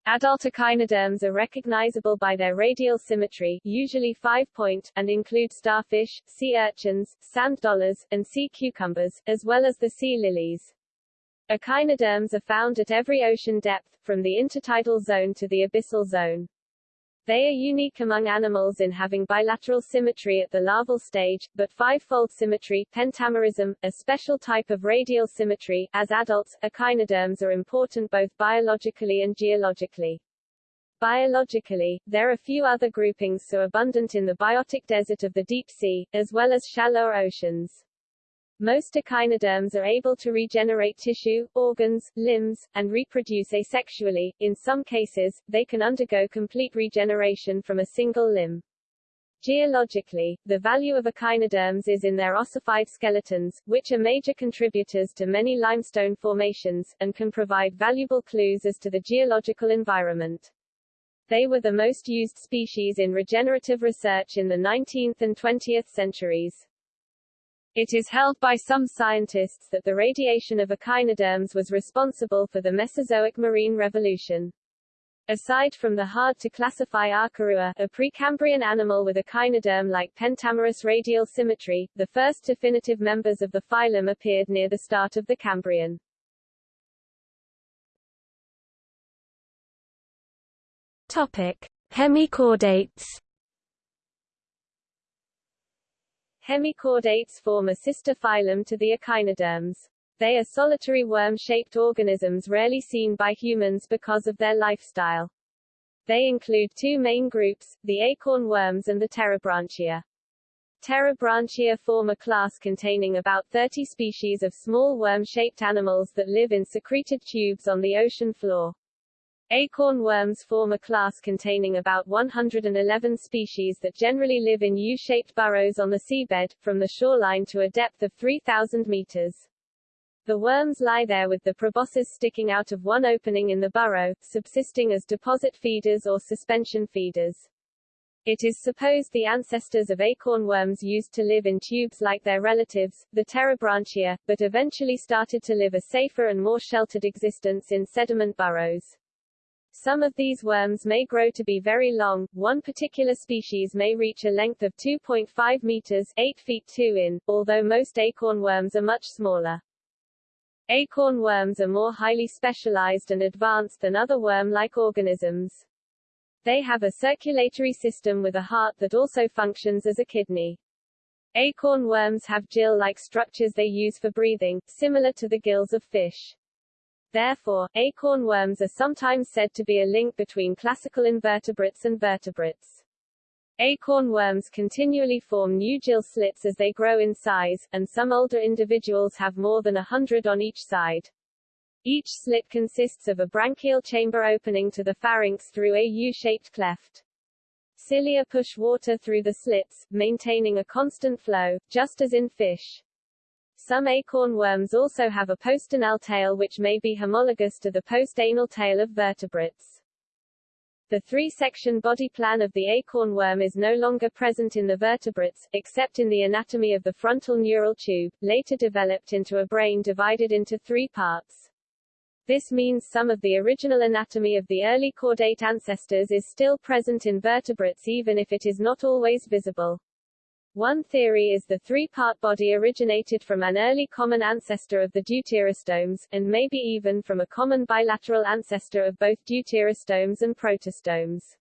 Adult echinoderms are recognizable by their radial symmetry usually five-point, and include starfish, sea urchins, sand dollars, and sea cucumbers, as well as the sea lilies. Echinoderms are found at every ocean depth, from the intertidal zone to the abyssal zone. They are unique among animals in having bilateral symmetry at the larval stage, but five-fold symmetry pentamerism, a special type of radial symmetry. As adults, echinoderms are important both biologically and geologically. Biologically, there are few other groupings so abundant in the biotic desert of the deep sea, as well as shallower oceans. Most echinoderms are able to regenerate tissue, organs, limbs, and reproduce asexually. In some cases, they can undergo complete regeneration from a single limb. Geologically, the value of echinoderms is in their ossified skeletons, which are major contributors to many limestone formations, and can provide valuable clues as to the geological environment. They were the most used species in regenerative research in the 19th and 20th centuries. It is held by some scientists that the radiation of echinoderms was responsible for the Mesozoic marine revolution. Aside from the hard-to-classify Arkarua, a Precambrian animal with echinoderm-like pentamerous radial symmetry, the first definitive members of the phylum appeared near the start of the Cambrian. Topic: Hemichordates Hemichordates form a sister phylum to the echinoderms. They are solitary worm-shaped organisms rarely seen by humans because of their lifestyle. They include two main groups, the acorn worms and the Pterobranchia. Pterobranchia form a class containing about 30 species of small worm-shaped animals that live in secreted tubes on the ocean floor. Acorn worms form a class containing about 111 species that generally live in U-shaped burrows on the seabed, from the shoreline to a depth of 3,000 meters. The worms lie there with the proboscis sticking out of one opening in the burrow, subsisting as deposit feeders or suspension feeders. It is supposed the ancestors of acorn worms used to live in tubes like their relatives, the Pterobranchia, but eventually started to live a safer and more sheltered existence in sediment burrows. Some of these worms may grow to be very long, one particular species may reach a length of 2.5 meters 8 feet 2 in, although most acorn worms are much smaller. Acorn worms are more highly specialized and advanced than other worm-like organisms. They have a circulatory system with a heart that also functions as a kidney. Acorn worms have gill-like structures they use for breathing, similar to the gills of fish. Therefore, acorn worms are sometimes said to be a link between classical invertebrates and vertebrates. Acorn worms continually form new gill slits as they grow in size, and some older individuals have more than a hundred on each side. Each slit consists of a branchial chamber opening to the pharynx through a U-shaped cleft. Cilia push water through the slits, maintaining a constant flow, just as in fish. Some acorn worms also have a postanal tail which may be homologous to the postanal tail of vertebrates. The three-section body plan of the acorn worm is no longer present in the vertebrates, except in the anatomy of the frontal neural tube, later developed into a brain divided into three parts. This means some of the original anatomy of the early chordate ancestors is still present in vertebrates even if it is not always visible. One theory is the three-part body originated from an early common ancestor of the deuterostomes, and maybe even from a common bilateral ancestor of both deuterostomes and protostomes.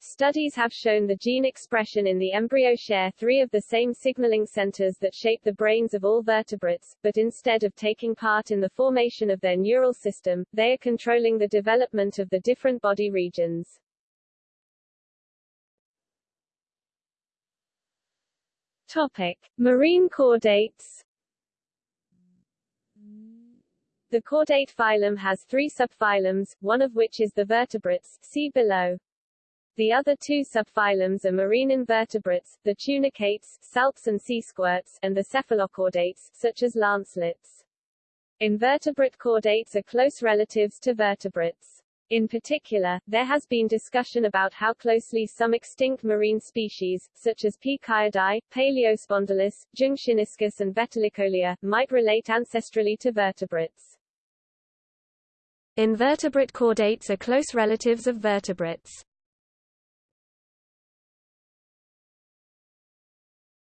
Studies have shown the gene expression in the embryo share three of the same signaling centers that shape the brains of all vertebrates, but instead of taking part in the formation of their neural system, they are controlling the development of the different body regions. Topic: Marine chordates. The chordate phylum has three subphylums, one of which is the vertebrates, see below. The other two subphylums are marine invertebrates, the tunicates, salps and sea squirts, and the cephalochordates, such as lancelets. Invertebrate chordates are close relatives to vertebrates. In particular, there has been discussion about how closely some extinct marine species, such as P. kayadai, Paleospondylus, Zhongxiniscus and Vetulicolia, might relate ancestrally to vertebrates. Invertebrate chordates are close relatives of vertebrates.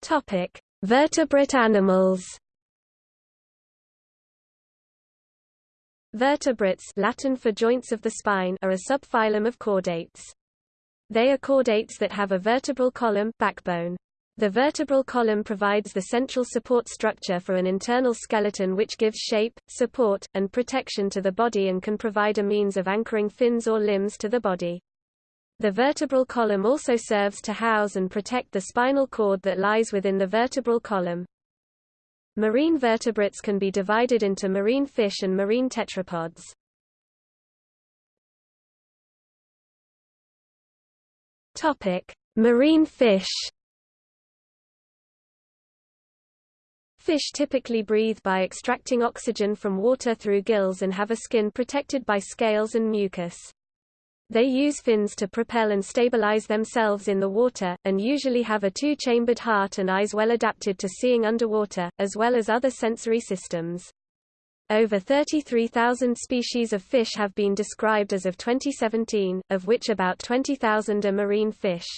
Topic: Vertebrate animals. Vertebrates Latin for joints of the spine are a subphylum of chordates. They are chordates that have a vertebral column backbone. The vertebral column provides the central support structure for an internal skeleton which gives shape, support, and protection to the body and can provide a means of anchoring fins or limbs to the body. The vertebral column also serves to house and protect the spinal cord that lies within the vertebral column. Marine vertebrates can be divided into marine fish and marine tetrapods. Topic: Marine fish. Fish typically breathe by extracting oxygen from water through gills and have a skin protected by scales and mucus. They use fins to propel and stabilize themselves in the water, and usually have a two-chambered heart and eyes well adapted to seeing underwater, as well as other sensory systems. Over 33,000 species of fish have been described as of 2017, of which about 20,000 are marine fish.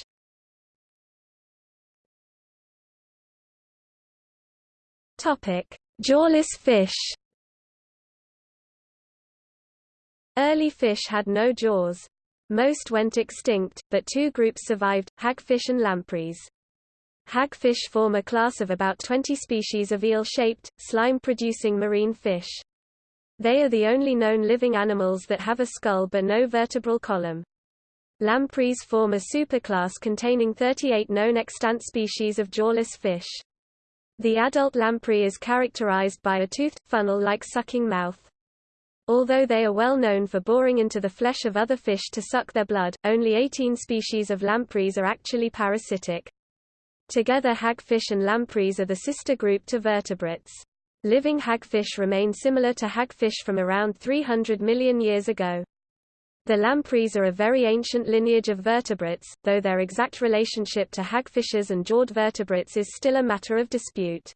Jawless fish. Early fish had no jaws. Most went extinct, but two groups survived, hagfish and lampreys. Hagfish form a class of about 20 species of eel-shaped, slime-producing marine fish. They are the only known living animals that have a skull but no vertebral column. Lampreys form a superclass containing 38 known extant species of jawless fish. The adult lamprey is characterized by a toothed, funnel-like sucking mouth. Although they are well known for boring into the flesh of other fish to suck their blood, only 18 species of lampreys are actually parasitic. Together hagfish and lampreys are the sister group to vertebrates. Living hagfish remain similar to hagfish from around 300 million years ago. The lampreys are a very ancient lineage of vertebrates, though their exact relationship to hagfishes and jawed vertebrates is still a matter of dispute.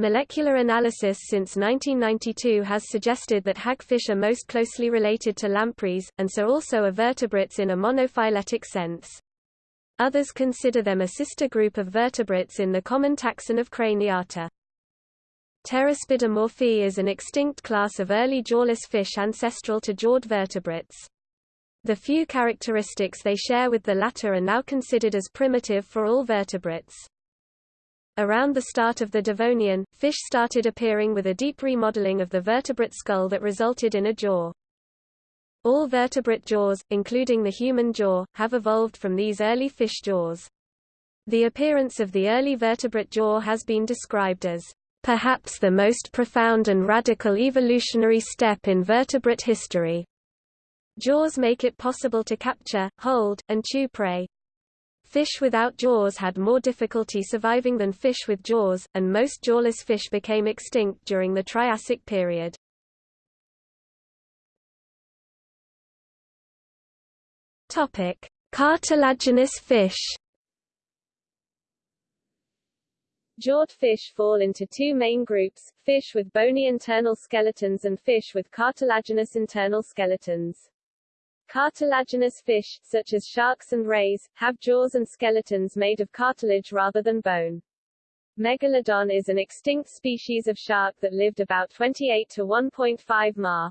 Molecular analysis since 1992 has suggested that hagfish are most closely related to lampreys, and so also are vertebrates in a monophyletic sense. Others consider them a sister group of vertebrates in the common taxon of Craniata. Pteraspidomorphi is an extinct class of early jawless fish ancestral to jawed vertebrates. The few characteristics they share with the latter are now considered as primitive for all vertebrates. Around the start of the Devonian, fish started appearing with a deep remodeling of the vertebrate skull that resulted in a jaw. All vertebrate jaws, including the human jaw, have evolved from these early fish jaws. The appearance of the early vertebrate jaw has been described as perhaps the most profound and radical evolutionary step in vertebrate history. Jaws make it possible to capture, hold, and chew prey. Fish without jaws had more difficulty surviving than fish with jaws, and most jawless fish became extinct during the Triassic period. Topic: Cartilaginous fish. Jawed fish fall into two main groups, fish with bony internal skeletons and fish with cartilaginous internal skeletons. Cartilaginous fish, such as sharks and rays, have jaws and skeletons made of cartilage rather than bone. Megalodon is an extinct species of shark that lived about 28 to 1.5 ma.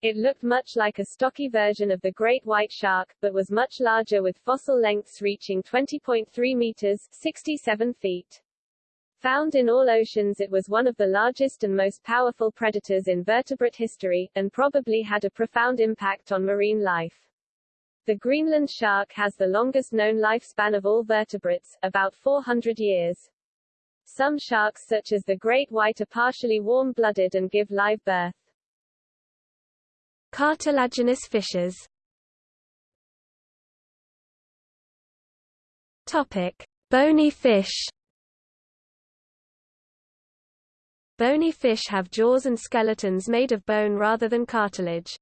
It looked much like a stocky version of the great white shark, but was much larger with fossil lengths reaching 20.3 meters 67 feet. Found in all oceans it was one of the largest and most powerful predators in vertebrate history, and probably had a profound impact on marine life. The Greenland shark has the longest known lifespan of all vertebrates, about 400 years. Some sharks such as the great white are partially warm-blooded and give live birth. Cartilaginous fishes Topic. Bony fish Bony fish have jaws and skeletons made of bone rather than cartilage.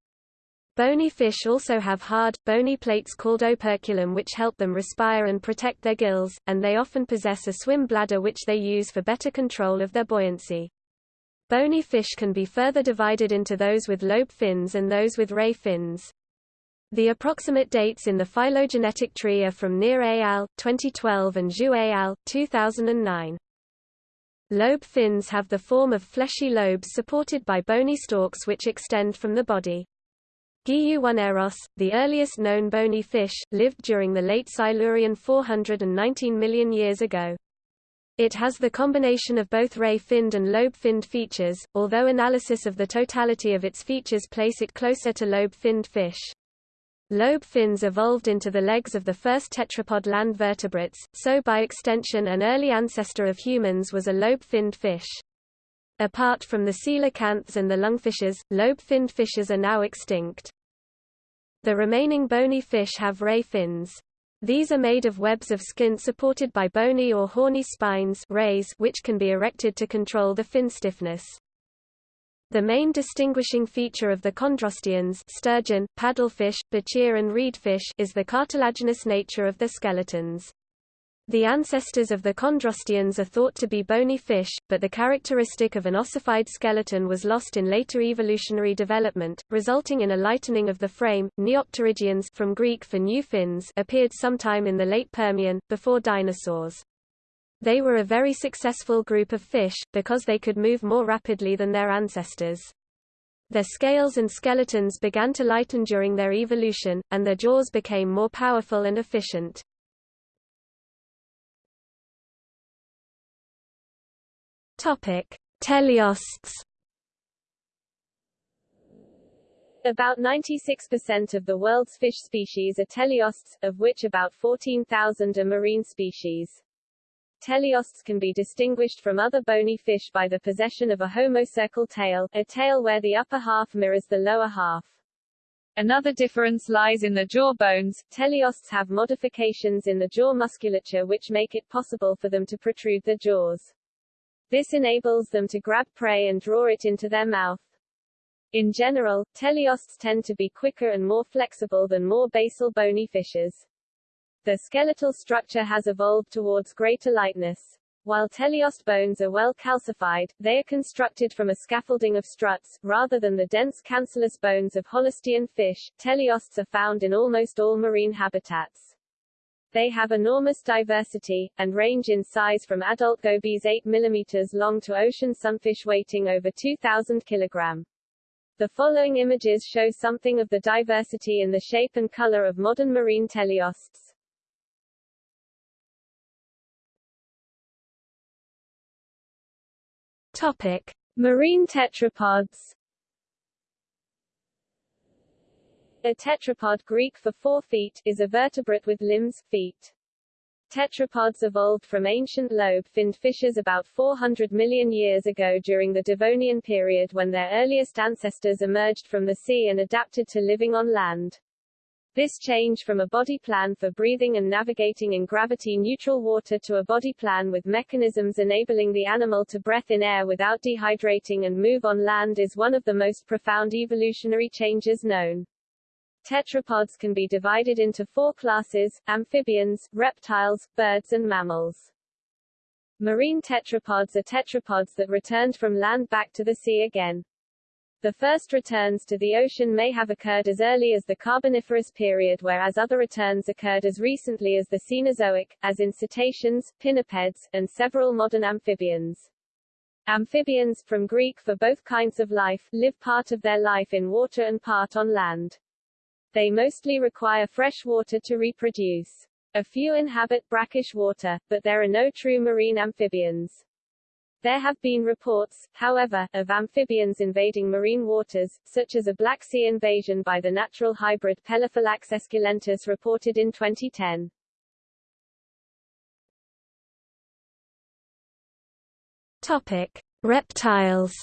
Bony fish also have hard, bony plates called operculum which help them respire and protect their gills, and they often possess a swim bladder which they use for better control of their buoyancy. Bony fish can be further divided into those with lobe fins and those with ray fins. The approximate dates in the phylogenetic tree are from Near al. 2012 and Zhu al. 2009. Lobe fins have the form of fleshy lobes supported by bony stalks which extend from the body. Guiyu oneiros, the earliest known bony fish, lived during the late Silurian 419 million years ago. It has the combination of both ray-finned and lobe-finned features, although analysis of the totality of its features place it closer to lobe-finned fish. Lobe fins evolved into the legs of the first tetrapod land vertebrates, so by extension an early ancestor of humans was a lobe-finned fish. Apart from the coelacanths and the lungfishes, lobe-finned fishes are now extinct. The remaining bony fish have ray fins. These are made of webs of skin supported by bony or horny spines rays which can be erected to control the fin stiffness. The main distinguishing feature of the chondrosteans sturgeon, paddlefish, bichir and reedfish is the cartilaginous nature of the skeletons. The ancestors of the chondrosteans are thought to be bony fish, but the characteristic of an ossified skeleton was lost in later evolutionary development, resulting in a lightening of the frame. Neopterygians from Greek for new fins appeared sometime in the late Permian, before dinosaurs. They were a very successful group of fish, because they could move more rapidly than their ancestors. Their scales and skeletons began to lighten during their evolution, and their jaws became more powerful and efficient. Teleosts About 96% of the world's fish species are teleosts, of which about 14,000 are marine species. Teleosts can be distinguished from other bony fish by the possession of a homocercal tail, a tail where the upper half mirrors the lower half. Another difference lies in the jaw bones. Teleosts have modifications in the jaw musculature which make it possible for them to protrude their jaws. This enables them to grab prey and draw it into their mouth. In general, teleosts tend to be quicker and more flexible than more basal bony fishes. The skeletal structure has evolved towards greater lightness. While teleost bones are well calcified, they are constructed from a scaffolding of struts, rather than the dense cancellous bones of holostean fish. Teleosts are found in almost all marine habitats. They have enormous diversity, and range in size from adult gobies 8 mm long to ocean sunfish weighting over 2,000 kg. The following images show something of the diversity in the shape and color of modern marine teleosts. Topic: Marine tetrapods. A tetrapod Greek for four feet is a vertebrate with limbs, feet. Tetrapods evolved from ancient lobe-finned fishes about 400 million years ago during the Devonian period when their earliest ancestors emerged from the sea and adapted to living on land. This change from a body plan for breathing and navigating in gravity-neutral water to a body plan with mechanisms enabling the animal to breath in air without dehydrating and move on land is one of the most profound evolutionary changes known. Tetrapods can be divided into four classes, amphibians, reptiles, birds and mammals. Marine tetrapods are tetrapods that returned from land back to the sea again. The first returns to the ocean may have occurred as early as the Carboniferous period whereas other returns occurred as recently as the Cenozoic, as in cetaceans, pinnipeds, and several modern amphibians. Amphibians, from Greek for both kinds of life, live part of their life in water and part on land. They mostly require fresh water to reproduce. A few inhabit brackish water, but there are no true marine amphibians. There have been reports, however, of amphibians invading marine waters, such as a Black Sea invasion by the natural hybrid Pelophylax esculentus reported in 2010. Topic: Reptiles.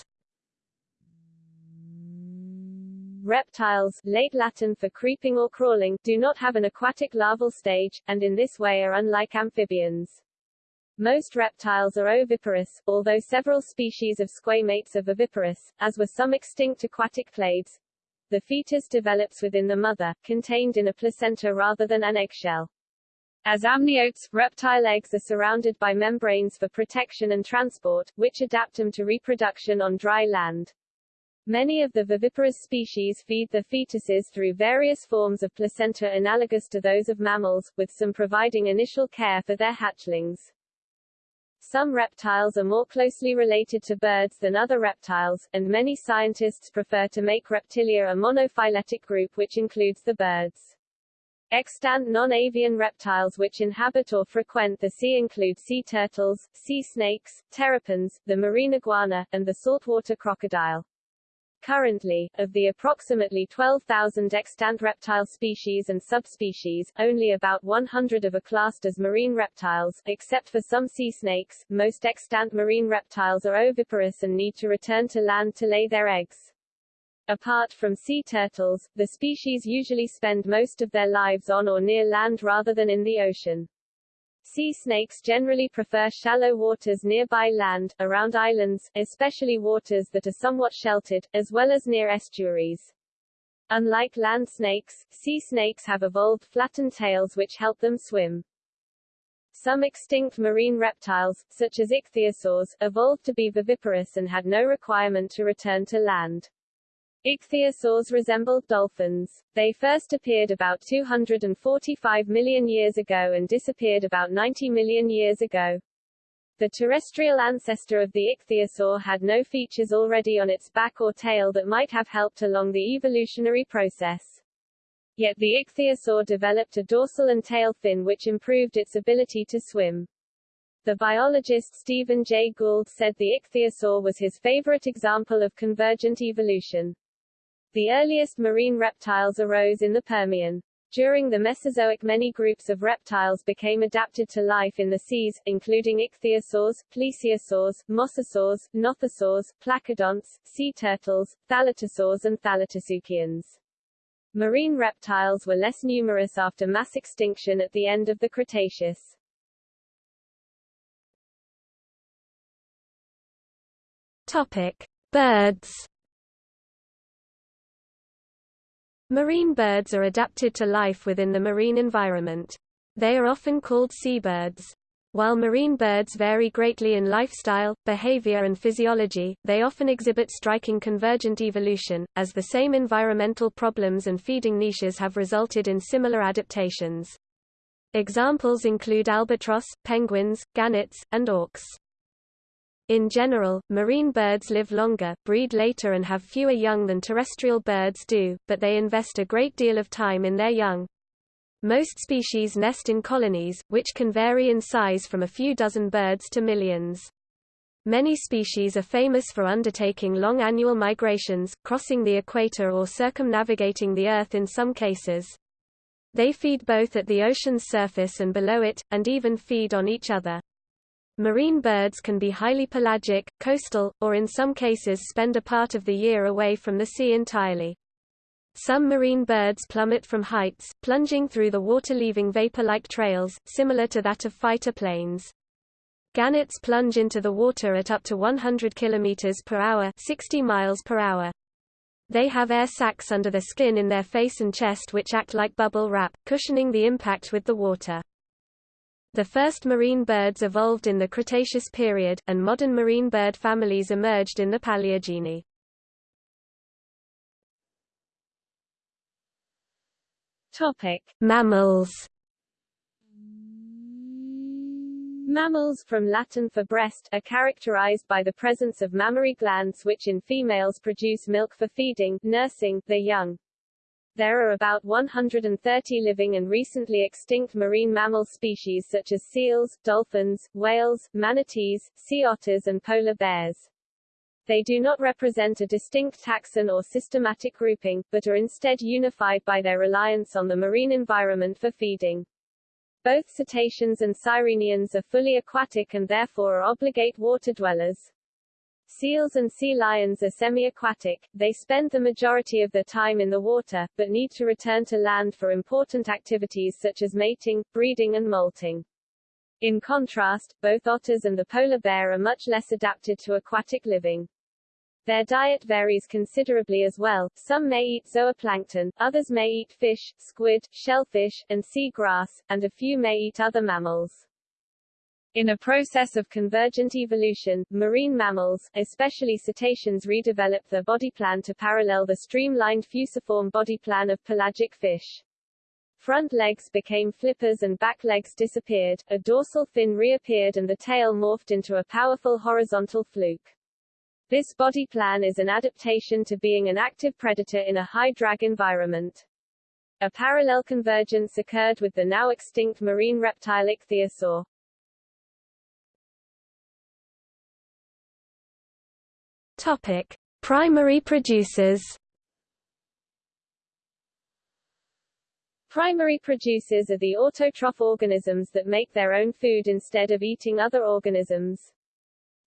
Reptiles, late Latin for creeping or crawling, do not have an aquatic larval stage, and in this way are unlike amphibians. Most reptiles are oviparous, although several species of squamates are viviparous, as were some extinct aquatic clades. The fetus develops within the mother, contained in a placenta rather than an eggshell. As amniotes, reptile eggs are surrounded by membranes for protection and transport, which adapt them to reproduction on dry land. Many of the viviparous species feed their fetuses through various forms of placenta analogous to those of mammals, with some providing initial care for their hatchlings. Some reptiles are more closely related to birds than other reptiles, and many scientists prefer to make reptilia a monophyletic group which includes the birds. Extant non-avian reptiles which inhabit or frequent the sea include sea turtles, sea snakes, terrapins, the marine iguana, and the saltwater crocodile. Currently, of the approximately 12,000 extant reptile species and subspecies, only about 100 are classed as marine reptiles, except for some sea snakes. Most extant marine reptiles are oviparous and need to return to land to lay their eggs. Apart from sea turtles, the species usually spend most of their lives on or near land rather than in the ocean. Sea snakes generally prefer shallow waters nearby land, around islands, especially waters that are somewhat sheltered, as well as near estuaries. Unlike land snakes, sea snakes have evolved flattened tails which help them swim. Some extinct marine reptiles, such as ichthyosaurs, evolved to be viviparous and had no requirement to return to land. Ichthyosaurs resembled dolphins. They first appeared about 245 million years ago and disappeared about 90 million years ago. The terrestrial ancestor of the ichthyosaur had no features already on its back or tail that might have helped along the evolutionary process. Yet the ichthyosaur developed a dorsal and tail fin which improved its ability to swim. The biologist Stephen Jay Gould said the ichthyosaur was his favorite example of convergent evolution. The earliest marine reptiles arose in the Permian. During the Mesozoic many groups of reptiles became adapted to life in the seas, including ichthyosaurs, plesiosaurs, mosasaurs, nothosaurs, placodonts, sea turtles, thalattosaurs and thalattosuchians. Marine reptiles were less numerous after mass extinction at the end of the Cretaceous. Topic: Birds Marine birds are adapted to life within the marine environment. They are often called seabirds. While marine birds vary greatly in lifestyle, behavior and physiology, they often exhibit striking convergent evolution, as the same environmental problems and feeding niches have resulted in similar adaptations. Examples include albatross, penguins, gannets, and auks. In general, marine birds live longer, breed later and have fewer young than terrestrial birds do, but they invest a great deal of time in their young. Most species nest in colonies, which can vary in size from a few dozen birds to millions. Many species are famous for undertaking long annual migrations, crossing the equator or circumnavigating the Earth in some cases. They feed both at the ocean's surface and below it, and even feed on each other. Marine birds can be highly pelagic, coastal, or in some cases spend a part of the year away from the sea entirely. Some marine birds plummet from heights, plunging through the water leaving vapor-like trails, similar to that of fighter planes. Gannets plunge into the water at up to 100 km per hour 60 miles per hour. They have air sacs under the skin in their face and chest which act like bubble wrap, cushioning the impact with the water. The first marine birds evolved in the Cretaceous period, and modern marine bird families emerged in the Paleogene. Topic: Mammals. Mammals from Latin for breast are characterized by the presence of mammary glands which in females produce milk for feeding, nursing, the young. There are about 130 living and recently extinct marine mammal species such as seals, dolphins, whales, manatees, sea otters and polar bears. They do not represent a distinct taxon or systematic grouping, but are instead unified by their reliance on the marine environment for feeding. Both cetaceans and sirenians are fully aquatic and therefore are obligate water dwellers. Seals and sea lions are semi-aquatic, they spend the majority of their time in the water, but need to return to land for important activities such as mating, breeding and molting. In contrast, both otters and the polar bear are much less adapted to aquatic living. Their diet varies considerably as well, some may eat zooplankton, others may eat fish, squid, shellfish, and sea grass, and a few may eat other mammals. In a process of convergent evolution, marine mammals, especially cetaceans redeveloped their body plan to parallel the streamlined fusiform body plan of pelagic fish. Front legs became flippers and back legs disappeared, a dorsal fin reappeared and the tail morphed into a powerful horizontal fluke. This body plan is an adaptation to being an active predator in a high-drag environment. A parallel convergence occurred with the now extinct marine reptile ichthyosaur. Topic: Primary producers. Primary producers are the autotroph organisms that make their own food instead of eating other organisms.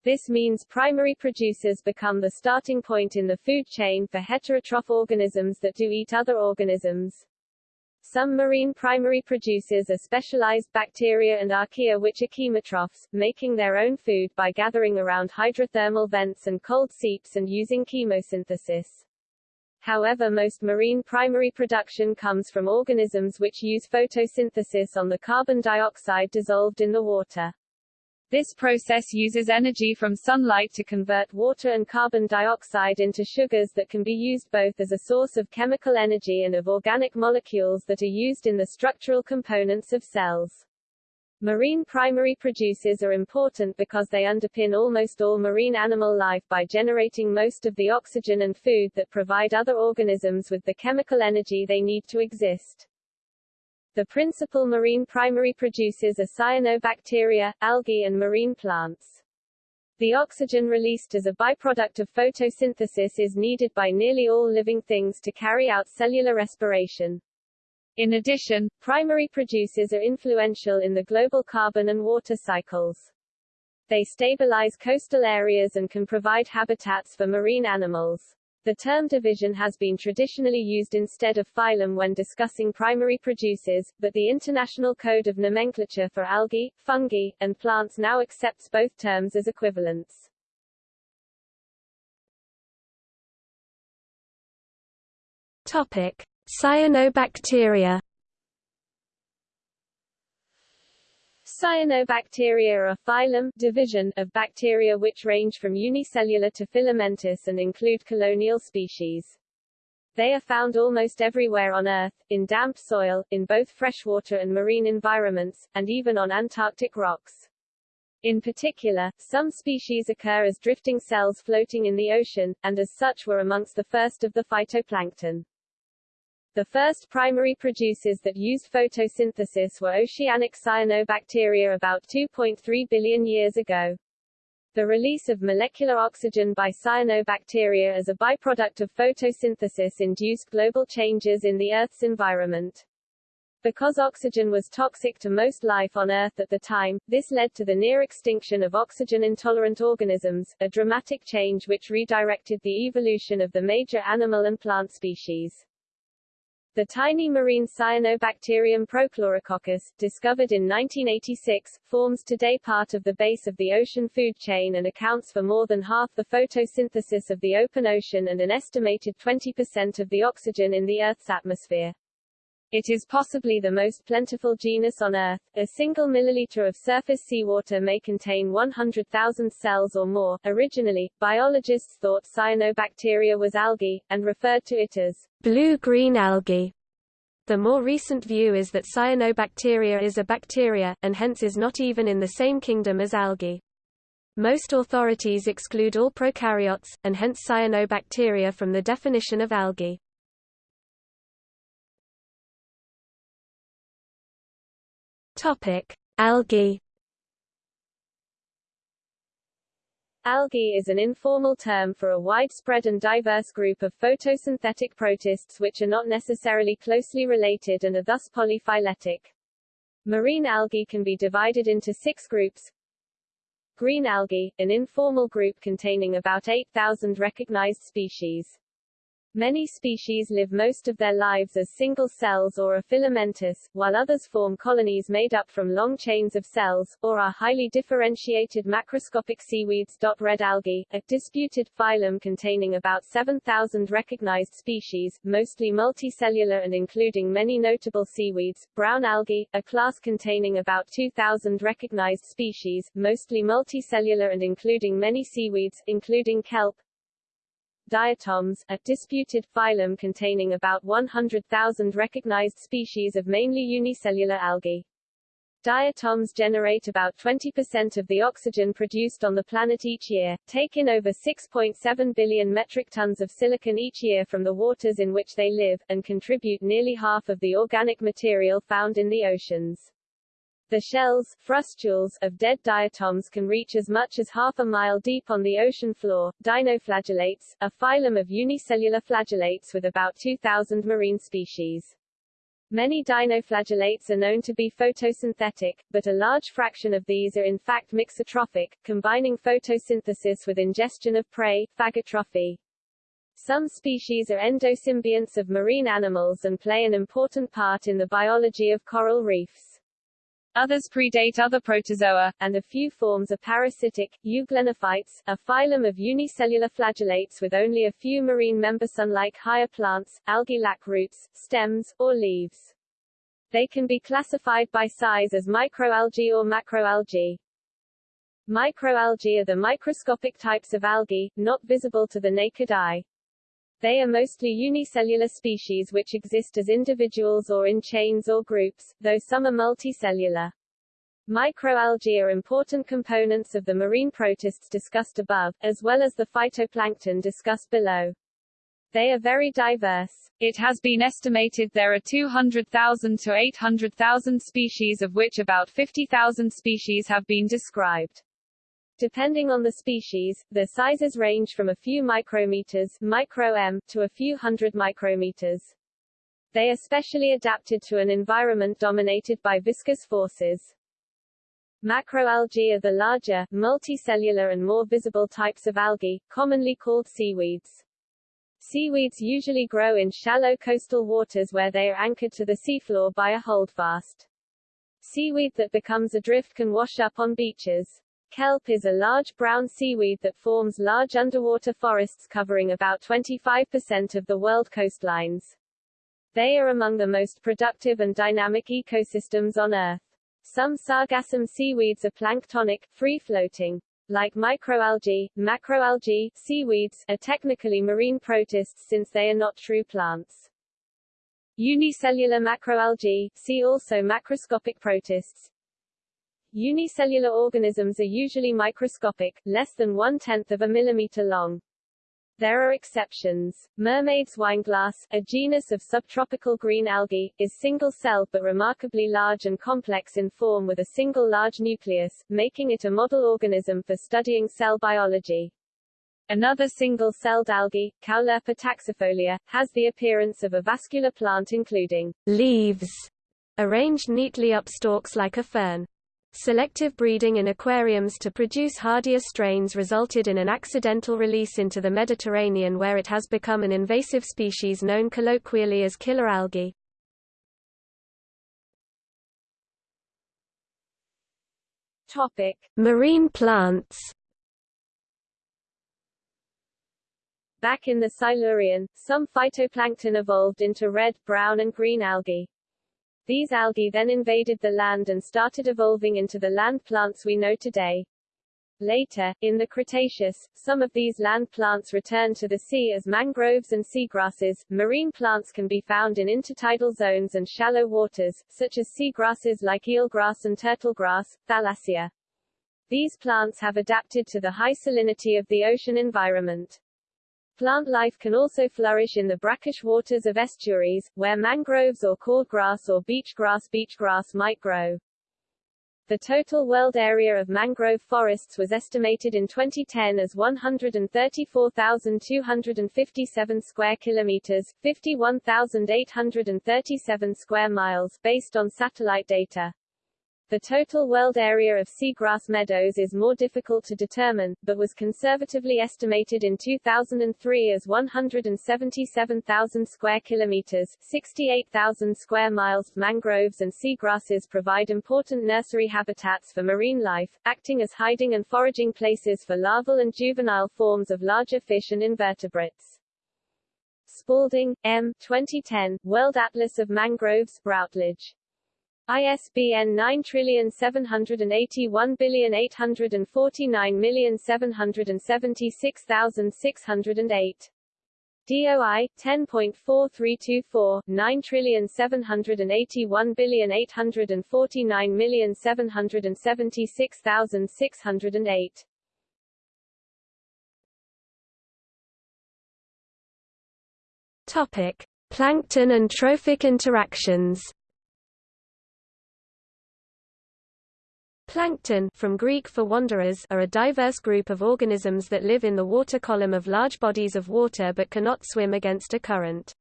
This means primary producers become the starting point in the food chain for heterotroph organisms that do eat other organisms. Some marine primary producers are specialized bacteria and archaea which are chemotrophs, making their own food by gathering around hydrothermal vents and cold seeps and using chemosynthesis. However most marine primary production comes from organisms which use photosynthesis on the carbon dioxide dissolved in the water. This process uses energy from sunlight to convert water and carbon dioxide into sugars that can be used both as a source of chemical energy and of organic molecules that are used in the structural components of cells. Marine primary producers are important because they underpin almost all marine animal life by generating most of the oxygen and food that provide other organisms with the chemical energy they need to exist. The principal marine primary producers are cyanobacteria, algae and marine plants. The oxygen released as a byproduct of photosynthesis is needed by nearly all living things to carry out cellular respiration. In addition, primary producers are influential in the global carbon and water cycles. They stabilize coastal areas and can provide habitats for marine animals. The term division has been traditionally used instead of phylum when discussing primary producers, but the International Code of Nomenclature for algae, fungi, and plants now accepts both terms as equivalents. Topic: Cyanobacteria Cyanobacteria are a phylum division of bacteria which range from unicellular to filamentous and include colonial species. They are found almost everywhere on Earth, in damp soil, in both freshwater and marine environments, and even on Antarctic rocks. In particular, some species occur as drifting cells floating in the ocean, and as such were amongst the first of the phytoplankton. The first primary producers that used photosynthesis were oceanic cyanobacteria about 2.3 billion years ago. The release of molecular oxygen by cyanobacteria as a byproduct of photosynthesis induced global changes in the Earth's environment. Because oxygen was toxic to most life on Earth at the time, this led to the near extinction of oxygen-intolerant organisms, a dramatic change which redirected the evolution of the major animal and plant species. The tiny marine cyanobacterium Prochlorococcus, discovered in 1986, forms today part of the base of the ocean food chain and accounts for more than half the photosynthesis of the open ocean and an estimated 20% of the oxygen in the Earth's atmosphere. It is possibly the most plentiful genus on Earth. A single milliliter of surface seawater may contain 100,000 cells or more. Originally, biologists thought cyanobacteria was algae, and referred to it as blue-green algae. The more recent view is that cyanobacteria is a bacteria, and hence is not even in the same kingdom as algae. Most authorities exclude all prokaryotes, and hence cyanobacteria from the definition of algae. Topic: Algae. Algae is an informal term for a widespread and diverse group of photosynthetic protists which are not necessarily closely related and are thus polyphyletic. Marine algae can be divided into six groups. Green algae, an informal group containing about 8,000 recognized species. Many species live most of their lives as single cells or are filamentous, while others form colonies made up from long chains of cells, or are highly differentiated macroscopic seaweeds. Red algae, a disputed phylum containing about 7,000 recognized species, mostly multicellular and including many notable seaweeds. Brown algae, a class containing about 2,000 recognized species, mostly multicellular and including many seaweeds, including kelp, diatoms, a disputed phylum containing about 100,000 recognized species of mainly unicellular algae. Diatoms generate about 20% of the oxygen produced on the planet each year, take in over 6.7 billion metric tons of silicon each year from the waters in which they live, and contribute nearly half of the organic material found in the oceans. The shells frustules, of dead diatoms can reach as much as half a mile deep on the ocean floor. Dinoflagellates, a phylum of unicellular flagellates with about 2,000 marine species. Many dinoflagellates are known to be photosynthetic, but a large fraction of these are in fact mixotrophic, combining photosynthesis with ingestion of prey, phagotrophy. Some species are endosymbionts of marine animals and play an important part in the biology of coral reefs. Others predate other protozoa, and a few forms are parasitic. Euglenophytes, a phylum of unicellular flagellates with only a few marine members unlike higher plants, algae lack roots, stems, or leaves. They can be classified by size as microalgae or macroalgae. Microalgae are the microscopic types of algae, not visible to the naked eye. They are mostly unicellular species which exist as individuals or in chains or groups, though some are multicellular. Microalgae are important components of the marine protists discussed above, as well as the phytoplankton discussed below. They are very diverse. It has been estimated there are 200,000 to 800,000 species of which about 50,000 species have been described. Depending on the species, their sizes range from a few micrometers micro m to a few hundred micrometers. They are specially adapted to an environment dominated by viscous forces. Macroalgae are the larger, multicellular and more visible types of algae, commonly called seaweeds. Seaweeds usually grow in shallow coastal waters where they are anchored to the seafloor by a holdfast. Seaweed that becomes adrift can wash up on beaches. Kelp is a large brown seaweed that forms large underwater forests covering about 25% of the world coastlines. They are among the most productive and dynamic ecosystems on Earth. Some sargassum seaweeds are planktonic, free-floating. Like microalgae, macroalgae, seaweeds, are technically marine protists since they are not true plants. Unicellular macroalgae, see also macroscopic protists, Unicellular organisms are usually microscopic, less than one-tenth of a millimeter long. There are exceptions. Mermaid's wineglass, a genus of subtropical green algae, is single-celled but remarkably large and complex in form with a single large nucleus, making it a model organism for studying cell biology. Another single-celled algae, Caulerpa taxifolia, has the appearance of a vascular plant including leaves arranged neatly up stalks like a fern. Selective breeding in aquariums to produce hardier strains resulted in an accidental release into the Mediterranean where it has become an invasive species known colloquially as killer algae. Topic: Marine plants. Back in the Silurian, some phytoplankton evolved into red, brown and green algae. These algae then invaded the land and started evolving into the land plants we know today. Later, in the Cretaceous, some of these land plants returned to the sea as mangroves and seagrasses. Marine plants can be found in intertidal zones and shallow waters, such as seagrasses like eelgrass and turtlegrass, Thalassia. These plants have adapted to the high salinity of the ocean environment. Plant life can also flourish in the brackish waters of estuaries, where mangroves or cordgrass or beachgrass beachgrass might grow. The total world area of mangrove forests was estimated in 2010 as 134,257 square kilometers, 51,837 square miles based on satellite data. The total world area of seagrass meadows is more difficult to determine, but was conservatively estimated in 2003 as 177,000 square kilometers, 68,000 square miles. Mangroves and seagrasses provide important nursery habitats for marine life, acting as hiding and foraging places for larval and juvenile forms of larger fish and invertebrates. Spalding, M. 2010, World Atlas of Mangroves, Routledge. ISBN 9781849776608. DOI 10.4324 9781849776608. Topic: Plankton and trophic interactions. Plankton from Greek for wanderers are a diverse group of organisms that live in the water column of large bodies of water but cannot swim against a current.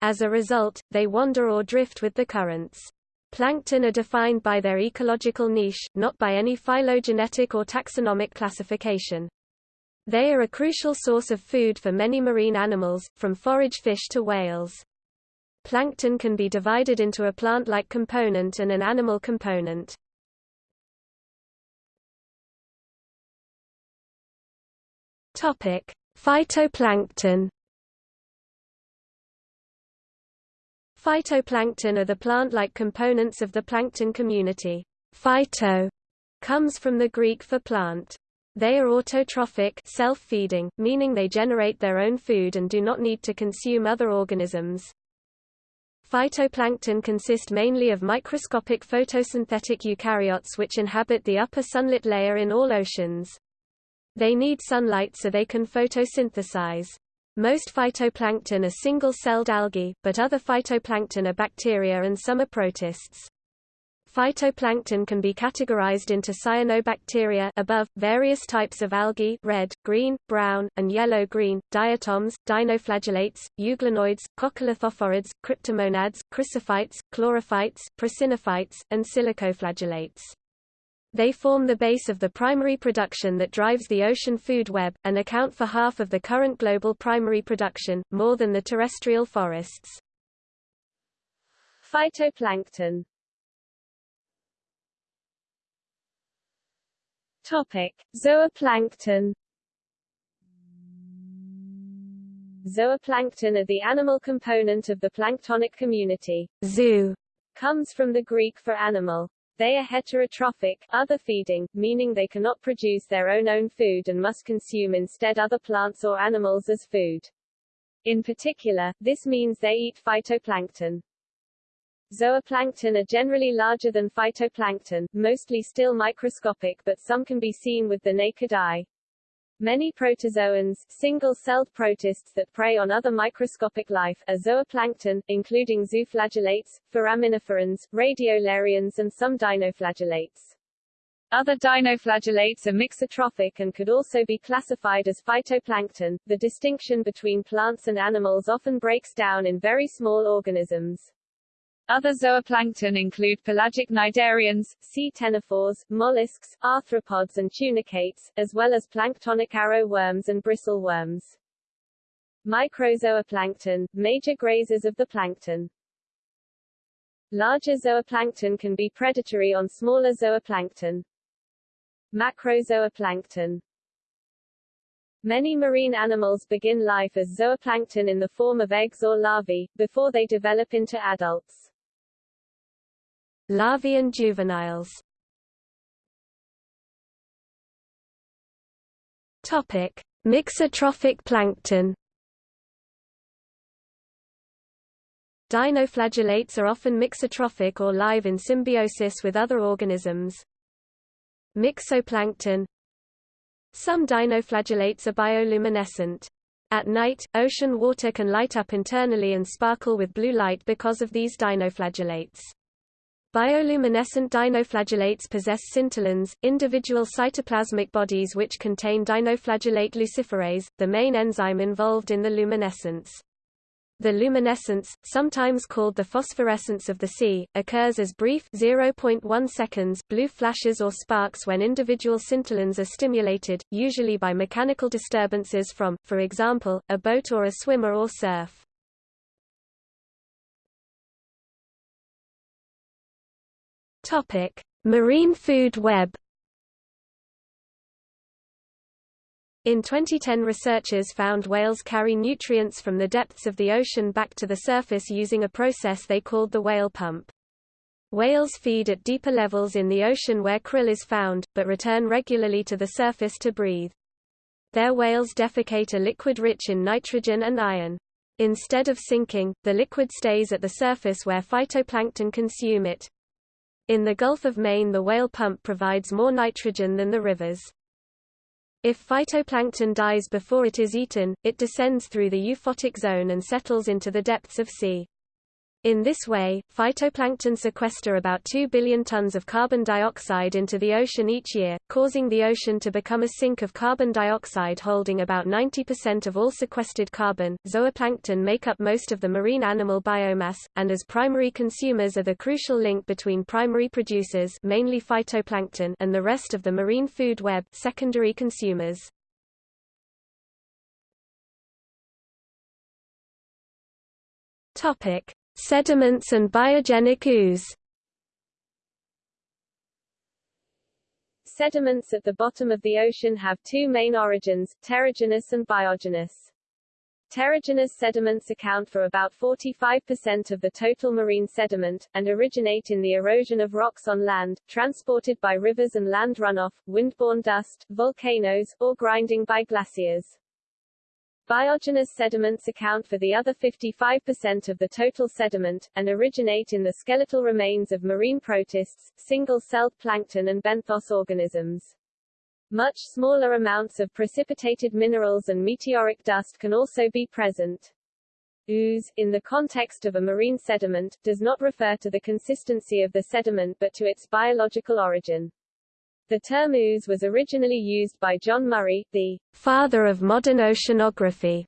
As a result, they wander or drift with the currents. Plankton are defined by their ecological niche, not by any phylogenetic or taxonomic classification. They are a crucial source of food for many marine animals, from forage fish to whales. Plankton can be divided into a plant-like component and an animal component. Topic: Phytoplankton. Phytoplankton are the plant-like components of the plankton community. Phyto comes from the Greek for plant. They are autotrophic self-feeding, meaning they generate their own food and do not need to consume other organisms. Phytoplankton consist mainly of microscopic photosynthetic eukaryotes which inhabit the upper sunlit layer in all oceans. They need sunlight so they can photosynthesize. Most phytoplankton are single-celled algae, but other phytoplankton are bacteria and some are protists. Phytoplankton can be categorized into cyanobacteria above, various types of algae red, green, brown, and yellow-green, diatoms, dinoflagellates, euglenoids, coccolithophorids, cryptomonads, chrysophytes, chlorophytes, prasinophytes, and silicoflagellates. They form the base of the primary production that drives the ocean food web, and account for half of the current global primary production, more than the terrestrial forests. Phytoplankton Topic. Zooplankton Zooplankton are the animal component of the planktonic community. Zoo comes from the Greek for animal. They are heterotrophic, other feeding, meaning they cannot produce their own own food and must consume instead other plants or animals as food. In particular, this means they eat phytoplankton. Zooplankton are generally larger than phytoplankton, mostly still microscopic but some can be seen with the naked eye. Many protozoans, single-celled protists that prey on other microscopic life, are zooplankton, including zooflagellates, foraminiferans, radiolarians and some dinoflagellates. Other dinoflagellates are mixotrophic and could also be classified as phytoplankton. The distinction between plants and animals often breaks down in very small organisms. Other zooplankton include pelagic cnidarians, sea ctenophores, mollusks, arthropods and tunicates, as well as planktonic arrow worms and bristle worms. Microzooplankton, major grazers of the plankton. Larger zooplankton can be predatory on smaller zooplankton. Macrozooplankton Many marine animals begin life as zooplankton in the form of eggs or larvae, before they develop into adults. Larvae and juveniles Topic: Mixotrophic plankton. Dinoflagellates are often mixotrophic or live in symbiosis with other organisms. Mixoplankton Some dinoflagellates are bioluminescent. At night, ocean water can light up internally and sparkle with blue light because of these dinoflagellates. Bioluminescent dinoflagellates possess scintillons, individual cytoplasmic bodies which contain dinoflagellate luciferase, the main enzyme involved in the luminescence. The luminescence, sometimes called the phosphorescence of the sea, occurs as brief 0.1 seconds blue flashes or sparks when individual scintillons are stimulated, usually by mechanical disturbances from, for example, a boat or a swimmer or surf. Topic: Marine food web In 2010 researchers found whales carry nutrients from the depths of the ocean back to the surface using a process they called the whale pump. Whales feed at deeper levels in the ocean where krill is found, but return regularly to the surface to breathe. There whales defecate a liquid rich in nitrogen and iron. Instead of sinking, the liquid stays at the surface where phytoplankton consume it. In the Gulf of Maine the whale pump provides more nitrogen than the rivers. If phytoplankton dies before it is eaten, it descends through the euphotic zone and settles into the depths of sea. In this way, phytoplankton sequester about 2 billion tons of carbon dioxide into the ocean each year, causing the ocean to become a sink of carbon dioxide holding about 90% of all sequestered carbon. Zooplankton make up most of the marine animal biomass, and as primary consumers are the crucial link between primary producers mainly phytoplankton and the rest of the marine food web secondary consumers. Topic Sediments and biogenic ooze Sediments at the bottom of the ocean have two main origins, terrigenous and biogenous. Terrigenous sediments account for about 45% of the total marine sediment, and originate in the erosion of rocks on land, transported by rivers and land runoff, windborne dust, volcanoes, or grinding by glaciers. Biogenous sediments account for the other 55% of the total sediment, and originate in the skeletal remains of marine protists, single-celled plankton and benthos organisms. Much smaller amounts of precipitated minerals and meteoric dust can also be present. Ooze, in the context of a marine sediment, does not refer to the consistency of the sediment but to its biological origin. The term ooze was originally used by John Murray, the father of modern oceanography,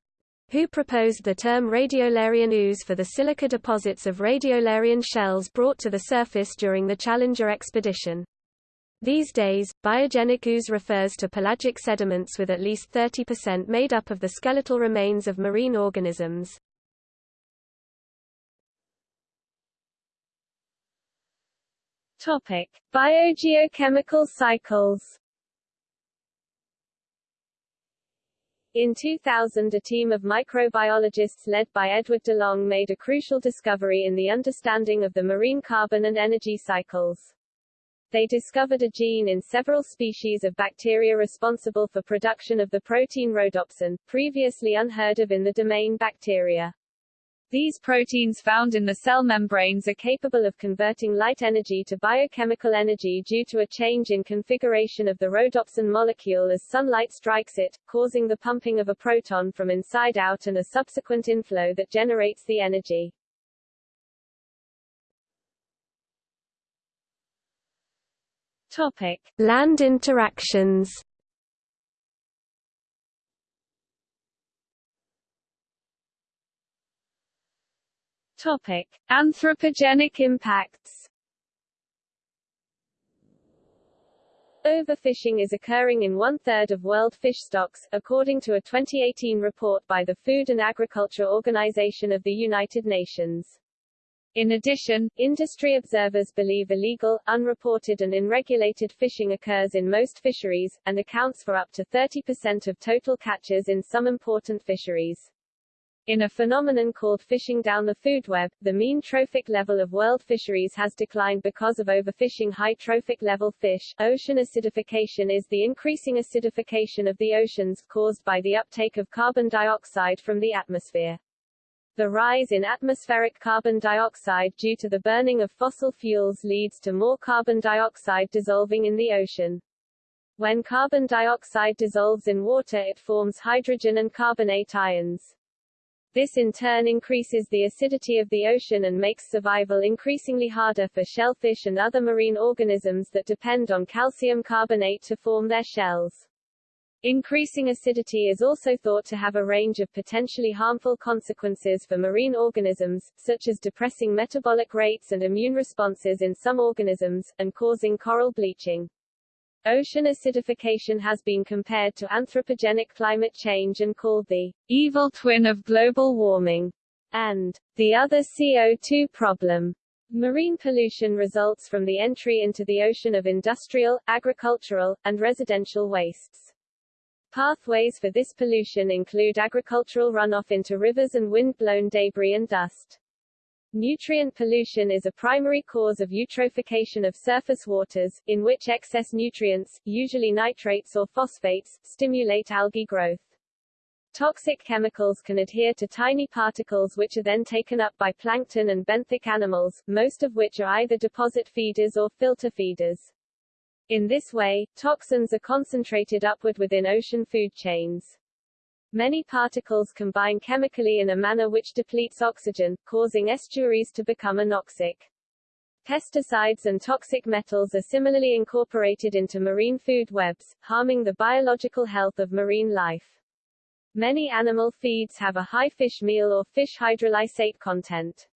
who proposed the term radiolarian ooze for the silica deposits of radiolarian shells brought to the surface during the Challenger expedition. These days, biogenic ooze refers to pelagic sediments with at least 30% made up of the skeletal remains of marine organisms. Topic: Biogeochemical cycles. In 2000 a team of microbiologists led by Edward DeLong made a crucial discovery in the understanding of the marine carbon and energy cycles. They discovered a gene in several species of bacteria responsible for production of the protein rhodopsin, previously unheard of in the domain bacteria. These proteins found in the cell membranes are capable of converting light energy to biochemical energy due to a change in configuration of the rhodopsin molecule as sunlight strikes it, causing the pumping of a proton from inside out and a subsequent inflow that generates the energy. Topic. Land interactions Topic: Anthropogenic impacts. Overfishing is occurring in one-third of world fish stocks, according to a 2018 report by the Food and Agriculture Organization of the United Nations. In addition, industry observers believe illegal, unreported and unregulated fishing occurs in most fisheries, and accounts for up to 30% of total catches in some important fisheries. In a phenomenon called fishing down the food web, the mean trophic level of world fisheries has declined because of overfishing high trophic level fish. Ocean acidification is the increasing acidification of the oceans, caused by the uptake of carbon dioxide from the atmosphere. The rise in atmospheric carbon dioxide due to the burning of fossil fuels leads to more carbon dioxide dissolving in the ocean. When carbon dioxide dissolves in water it forms hydrogen and carbonate ions. This in turn increases the acidity of the ocean and makes survival increasingly harder for shellfish and other marine organisms that depend on calcium carbonate to form their shells. Increasing acidity is also thought to have a range of potentially harmful consequences for marine organisms, such as depressing metabolic rates and immune responses in some organisms, and causing coral bleaching. Ocean acidification has been compared to anthropogenic climate change and called the evil twin of global warming and the other CO2 problem. Marine pollution results from the entry into the ocean of industrial, agricultural, and residential wastes. Pathways for this pollution include agricultural runoff into rivers and wind-blown debris and dust. Nutrient pollution is a primary cause of eutrophication of surface waters, in which excess nutrients, usually nitrates or phosphates, stimulate algae growth. Toxic chemicals can adhere to tiny particles which are then taken up by plankton and benthic animals, most of which are either deposit feeders or filter feeders. In this way, toxins are concentrated upward within ocean food chains. Many particles combine chemically in a manner which depletes oxygen, causing estuaries to become anoxic. Pesticides and toxic metals are similarly incorporated into marine food webs, harming the biological health of marine life. Many animal feeds have a high fish meal or fish hydrolysate content.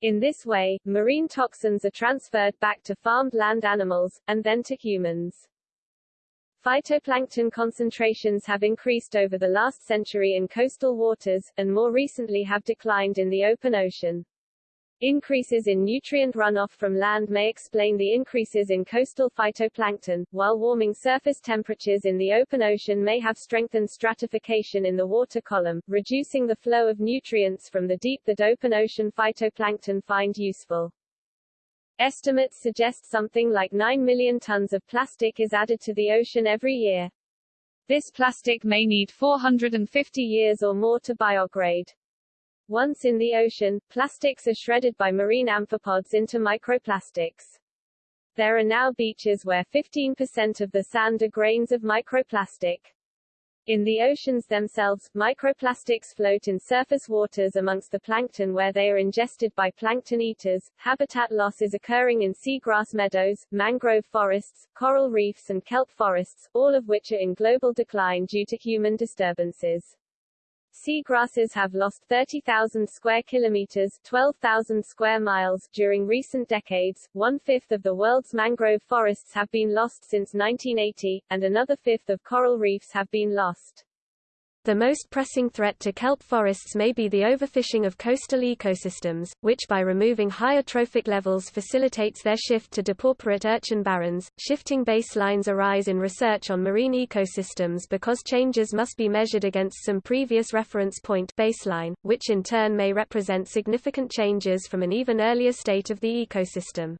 In this way, marine toxins are transferred back to farmed land animals, and then to humans. Phytoplankton concentrations have increased over the last century in coastal waters, and more recently have declined in the open ocean. Increases in nutrient runoff from land may explain the increases in coastal phytoplankton, while warming surface temperatures in the open ocean may have strengthened stratification in the water column, reducing the flow of nutrients from the deep that open ocean phytoplankton find useful. Estimates suggest something like 9 million tons of plastic is added to the ocean every year. This plastic may need 450 years or more to biodegrade. Once in the ocean, plastics are shredded by marine amphipods into microplastics. There are now beaches where 15% of the sand are grains of microplastic. In the oceans themselves, microplastics float in surface waters amongst the plankton where they are ingested by plankton eaters. Habitat loss is occurring in seagrass meadows, mangrove forests, coral reefs and kelp forests, all of which are in global decline due to human disturbances. Seagrasses have lost 30,000 square kilometers 12,000 square miles during recent decades, one-fifth of the world's mangrove forests have been lost since 1980, and another fifth of coral reefs have been lost. The most pressing threat to kelp forests may be the overfishing of coastal ecosystems, which by removing higher trophic levels facilitates their shift to depauperate urchin barrens. Shifting baselines arise in research on marine ecosystems because changes must be measured against some previous reference point baseline, which in turn may represent significant changes from an even earlier state of the ecosystem.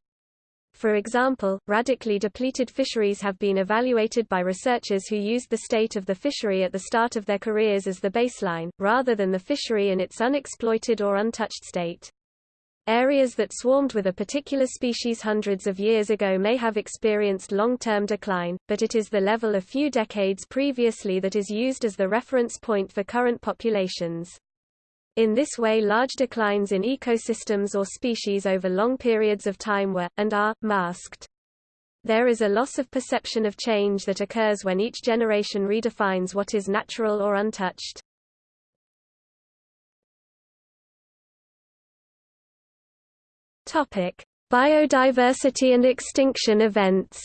For example, radically depleted fisheries have been evaluated by researchers who used the state of the fishery at the start of their careers as the baseline, rather than the fishery in its unexploited or untouched state. Areas that swarmed with a particular species hundreds of years ago may have experienced long-term decline, but it is the level a few decades previously that is used as the reference point for current populations. In this way large declines in ecosystems or species over long periods of time were, and are, masked. There is a loss of perception of change that occurs when each generation redefines what is natural or untouched. Topic: Biodiversity and extinction events.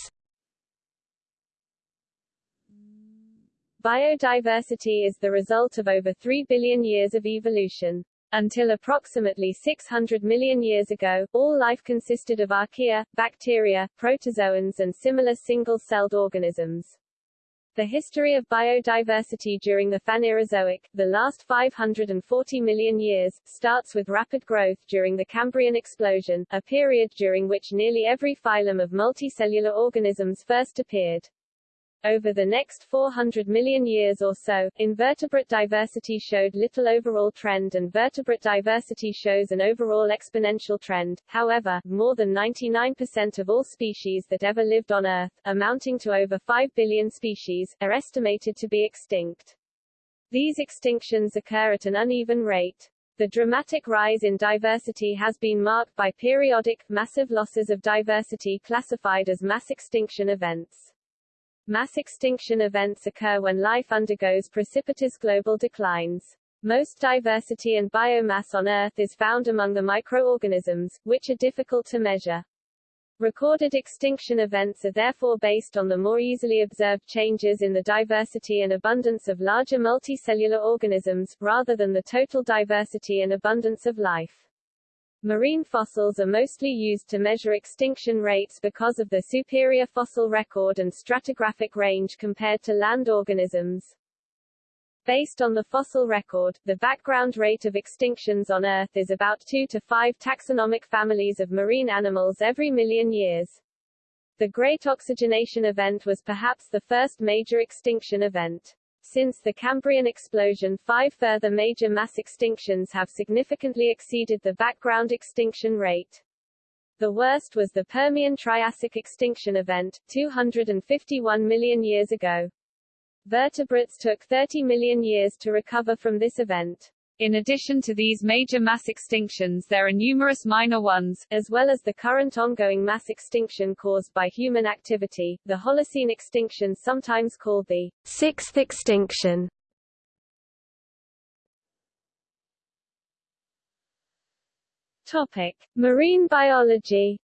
Biodiversity is the result of over 3 billion years of evolution. Until approximately 600 million years ago, all life consisted of archaea, bacteria, protozoans and similar single-celled organisms. The history of biodiversity during the Phanerozoic, the last 540 million years, starts with rapid growth during the Cambrian explosion, a period during which nearly every phylum of multicellular organisms first appeared. Over the next 400 million years or so, invertebrate diversity showed little overall trend and vertebrate diversity shows an overall exponential trend. However, more than 99% of all species that ever lived on Earth, amounting to over 5 billion species, are estimated to be extinct. These extinctions occur at an uneven rate. The dramatic rise in diversity has been marked by periodic, massive losses of diversity classified as mass extinction events. Mass extinction events occur when life undergoes precipitous global declines. Most diversity and biomass on Earth is found among the microorganisms, which are difficult to measure. Recorded extinction events are therefore based on the more easily observed changes in the diversity and abundance of larger multicellular organisms, rather than the total diversity and abundance of life. Marine fossils are mostly used to measure extinction rates because of the superior fossil record and stratigraphic range compared to land organisms. Based on the fossil record, the background rate of extinctions on Earth is about 2 to 5 taxonomic families of marine animals every million years. The Great Oxygenation Event was perhaps the first major extinction event. Since the Cambrian explosion five further major mass extinctions have significantly exceeded the background extinction rate. The worst was the Permian-Triassic extinction event, 251 million years ago. Vertebrates took 30 million years to recover from this event. In addition to these major mass extinctions there are numerous minor ones, as well as the current ongoing mass extinction caused by human activity, the Holocene extinction sometimes called the sixth extinction. Topic. Marine biology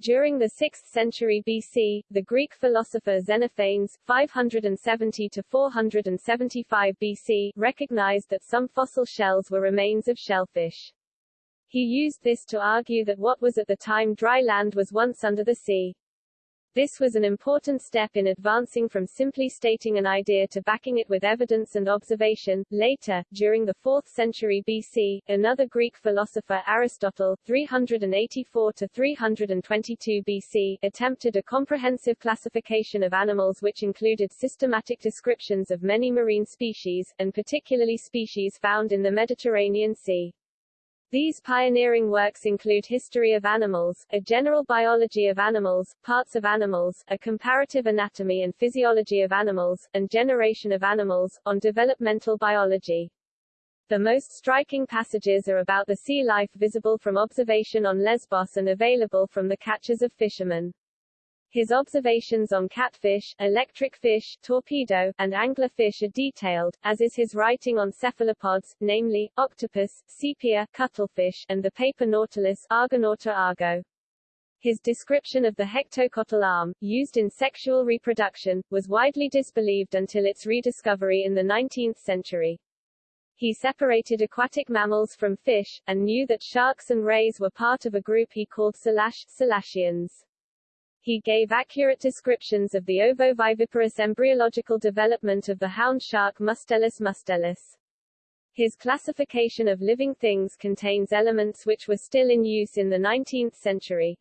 During the 6th century BC, the Greek philosopher Xenophanes 570 to 475 BC recognized that some fossil shells were remains of shellfish. He used this to argue that what was at the time dry land was once under the sea. This was an important step in advancing from simply stating an idea to backing it with evidence and observation. Later, during the 4th century BC, another Greek philosopher Aristotle 384 to 322 BC attempted a comprehensive classification of animals which included systematic descriptions of many marine species, and particularly species found in the Mediterranean Sea. These pioneering works include History of Animals, a general biology of animals, parts of animals, a comparative anatomy and physiology of animals, and Generation of Animals, on developmental biology. The most striking passages are about the sea life visible from observation on Lesbos and available from the catches of fishermen. His observations on catfish, electric fish, torpedo, and anglerfish are detailed, as is his writing on cephalopods, namely, octopus, sepia, cuttlefish, and the paper nautilus Argonauta argo. His description of the hectocotyl arm, used in sexual reproduction, was widely disbelieved until its rediscovery in the 19th century. He separated aquatic mammals from fish, and knew that sharks and rays were part of a group he called Selash, Selachians. He gave accurate descriptions of the ovoviviparous embryological development of the hound shark Mustelus mustelus. His classification of living things contains elements which were still in use in the 19th century.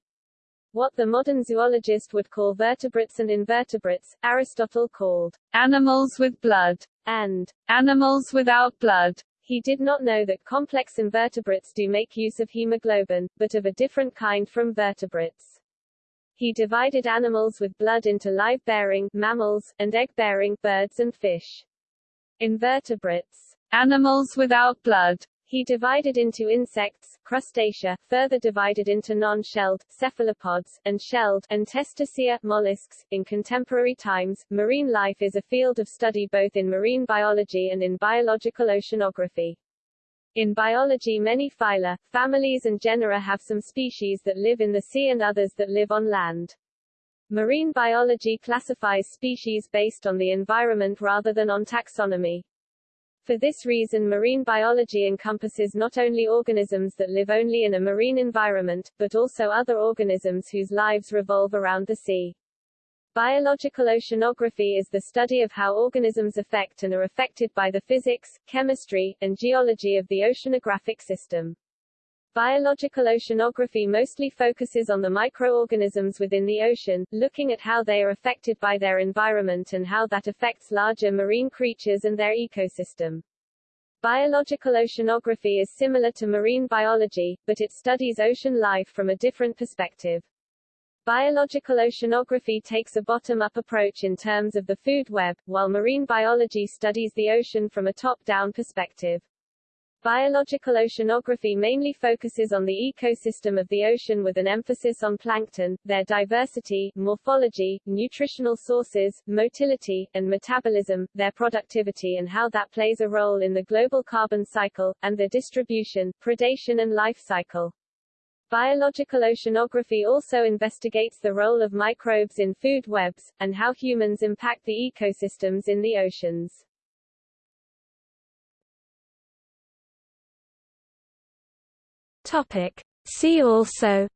What the modern zoologist would call vertebrates and invertebrates, Aristotle called animals with blood and animals without blood. He did not know that complex invertebrates do make use of hemoglobin, but of a different kind from vertebrates. He divided animals with blood into live-bearing mammals, and egg-bearing birds and fish. Invertebrates, animals without blood, he divided into insects, crustacea, further divided into non-shelled, cephalopods, and shelled, and testacea, mollusks. In contemporary times, marine life is a field of study both in marine biology and in biological oceanography. In biology many phyla, families and genera have some species that live in the sea and others that live on land. Marine biology classifies species based on the environment rather than on taxonomy. For this reason marine biology encompasses not only organisms that live only in a marine environment, but also other organisms whose lives revolve around the sea. Biological oceanography is the study of how organisms affect and are affected by the physics, chemistry, and geology of the oceanographic system. Biological oceanography mostly focuses on the microorganisms within the ocean, looking at how they are affected by their environment and how that affects larger marine creatures and their ecosystem. Biological oceanography is similar to marine biology, but it studies ocean life from a different perspective. Biological oceanography takes a bottom-up approach in terms of the food web, while marine biology studies the ocean from a top-down perspective. Biological oceanography mainly focuses on the ecosystem of the ocean with an emphasis on plankton, their diversity, morphology, nutritional sources, motility, and metabolism, their productivity and how that plays a role in the global carbon cycle, and their distribution, predation and life cycle. Biological oceanography also investigates the role of microbes in food webs, and how humans impact the ecosystems in the oceans. Topic. See also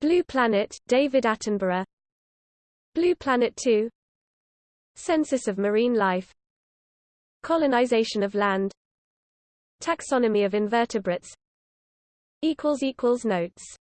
Blue Planet, David Attenborough Blue Planet 2 Census of marine life Colonization of land Taxonomy of invertebrates. Notes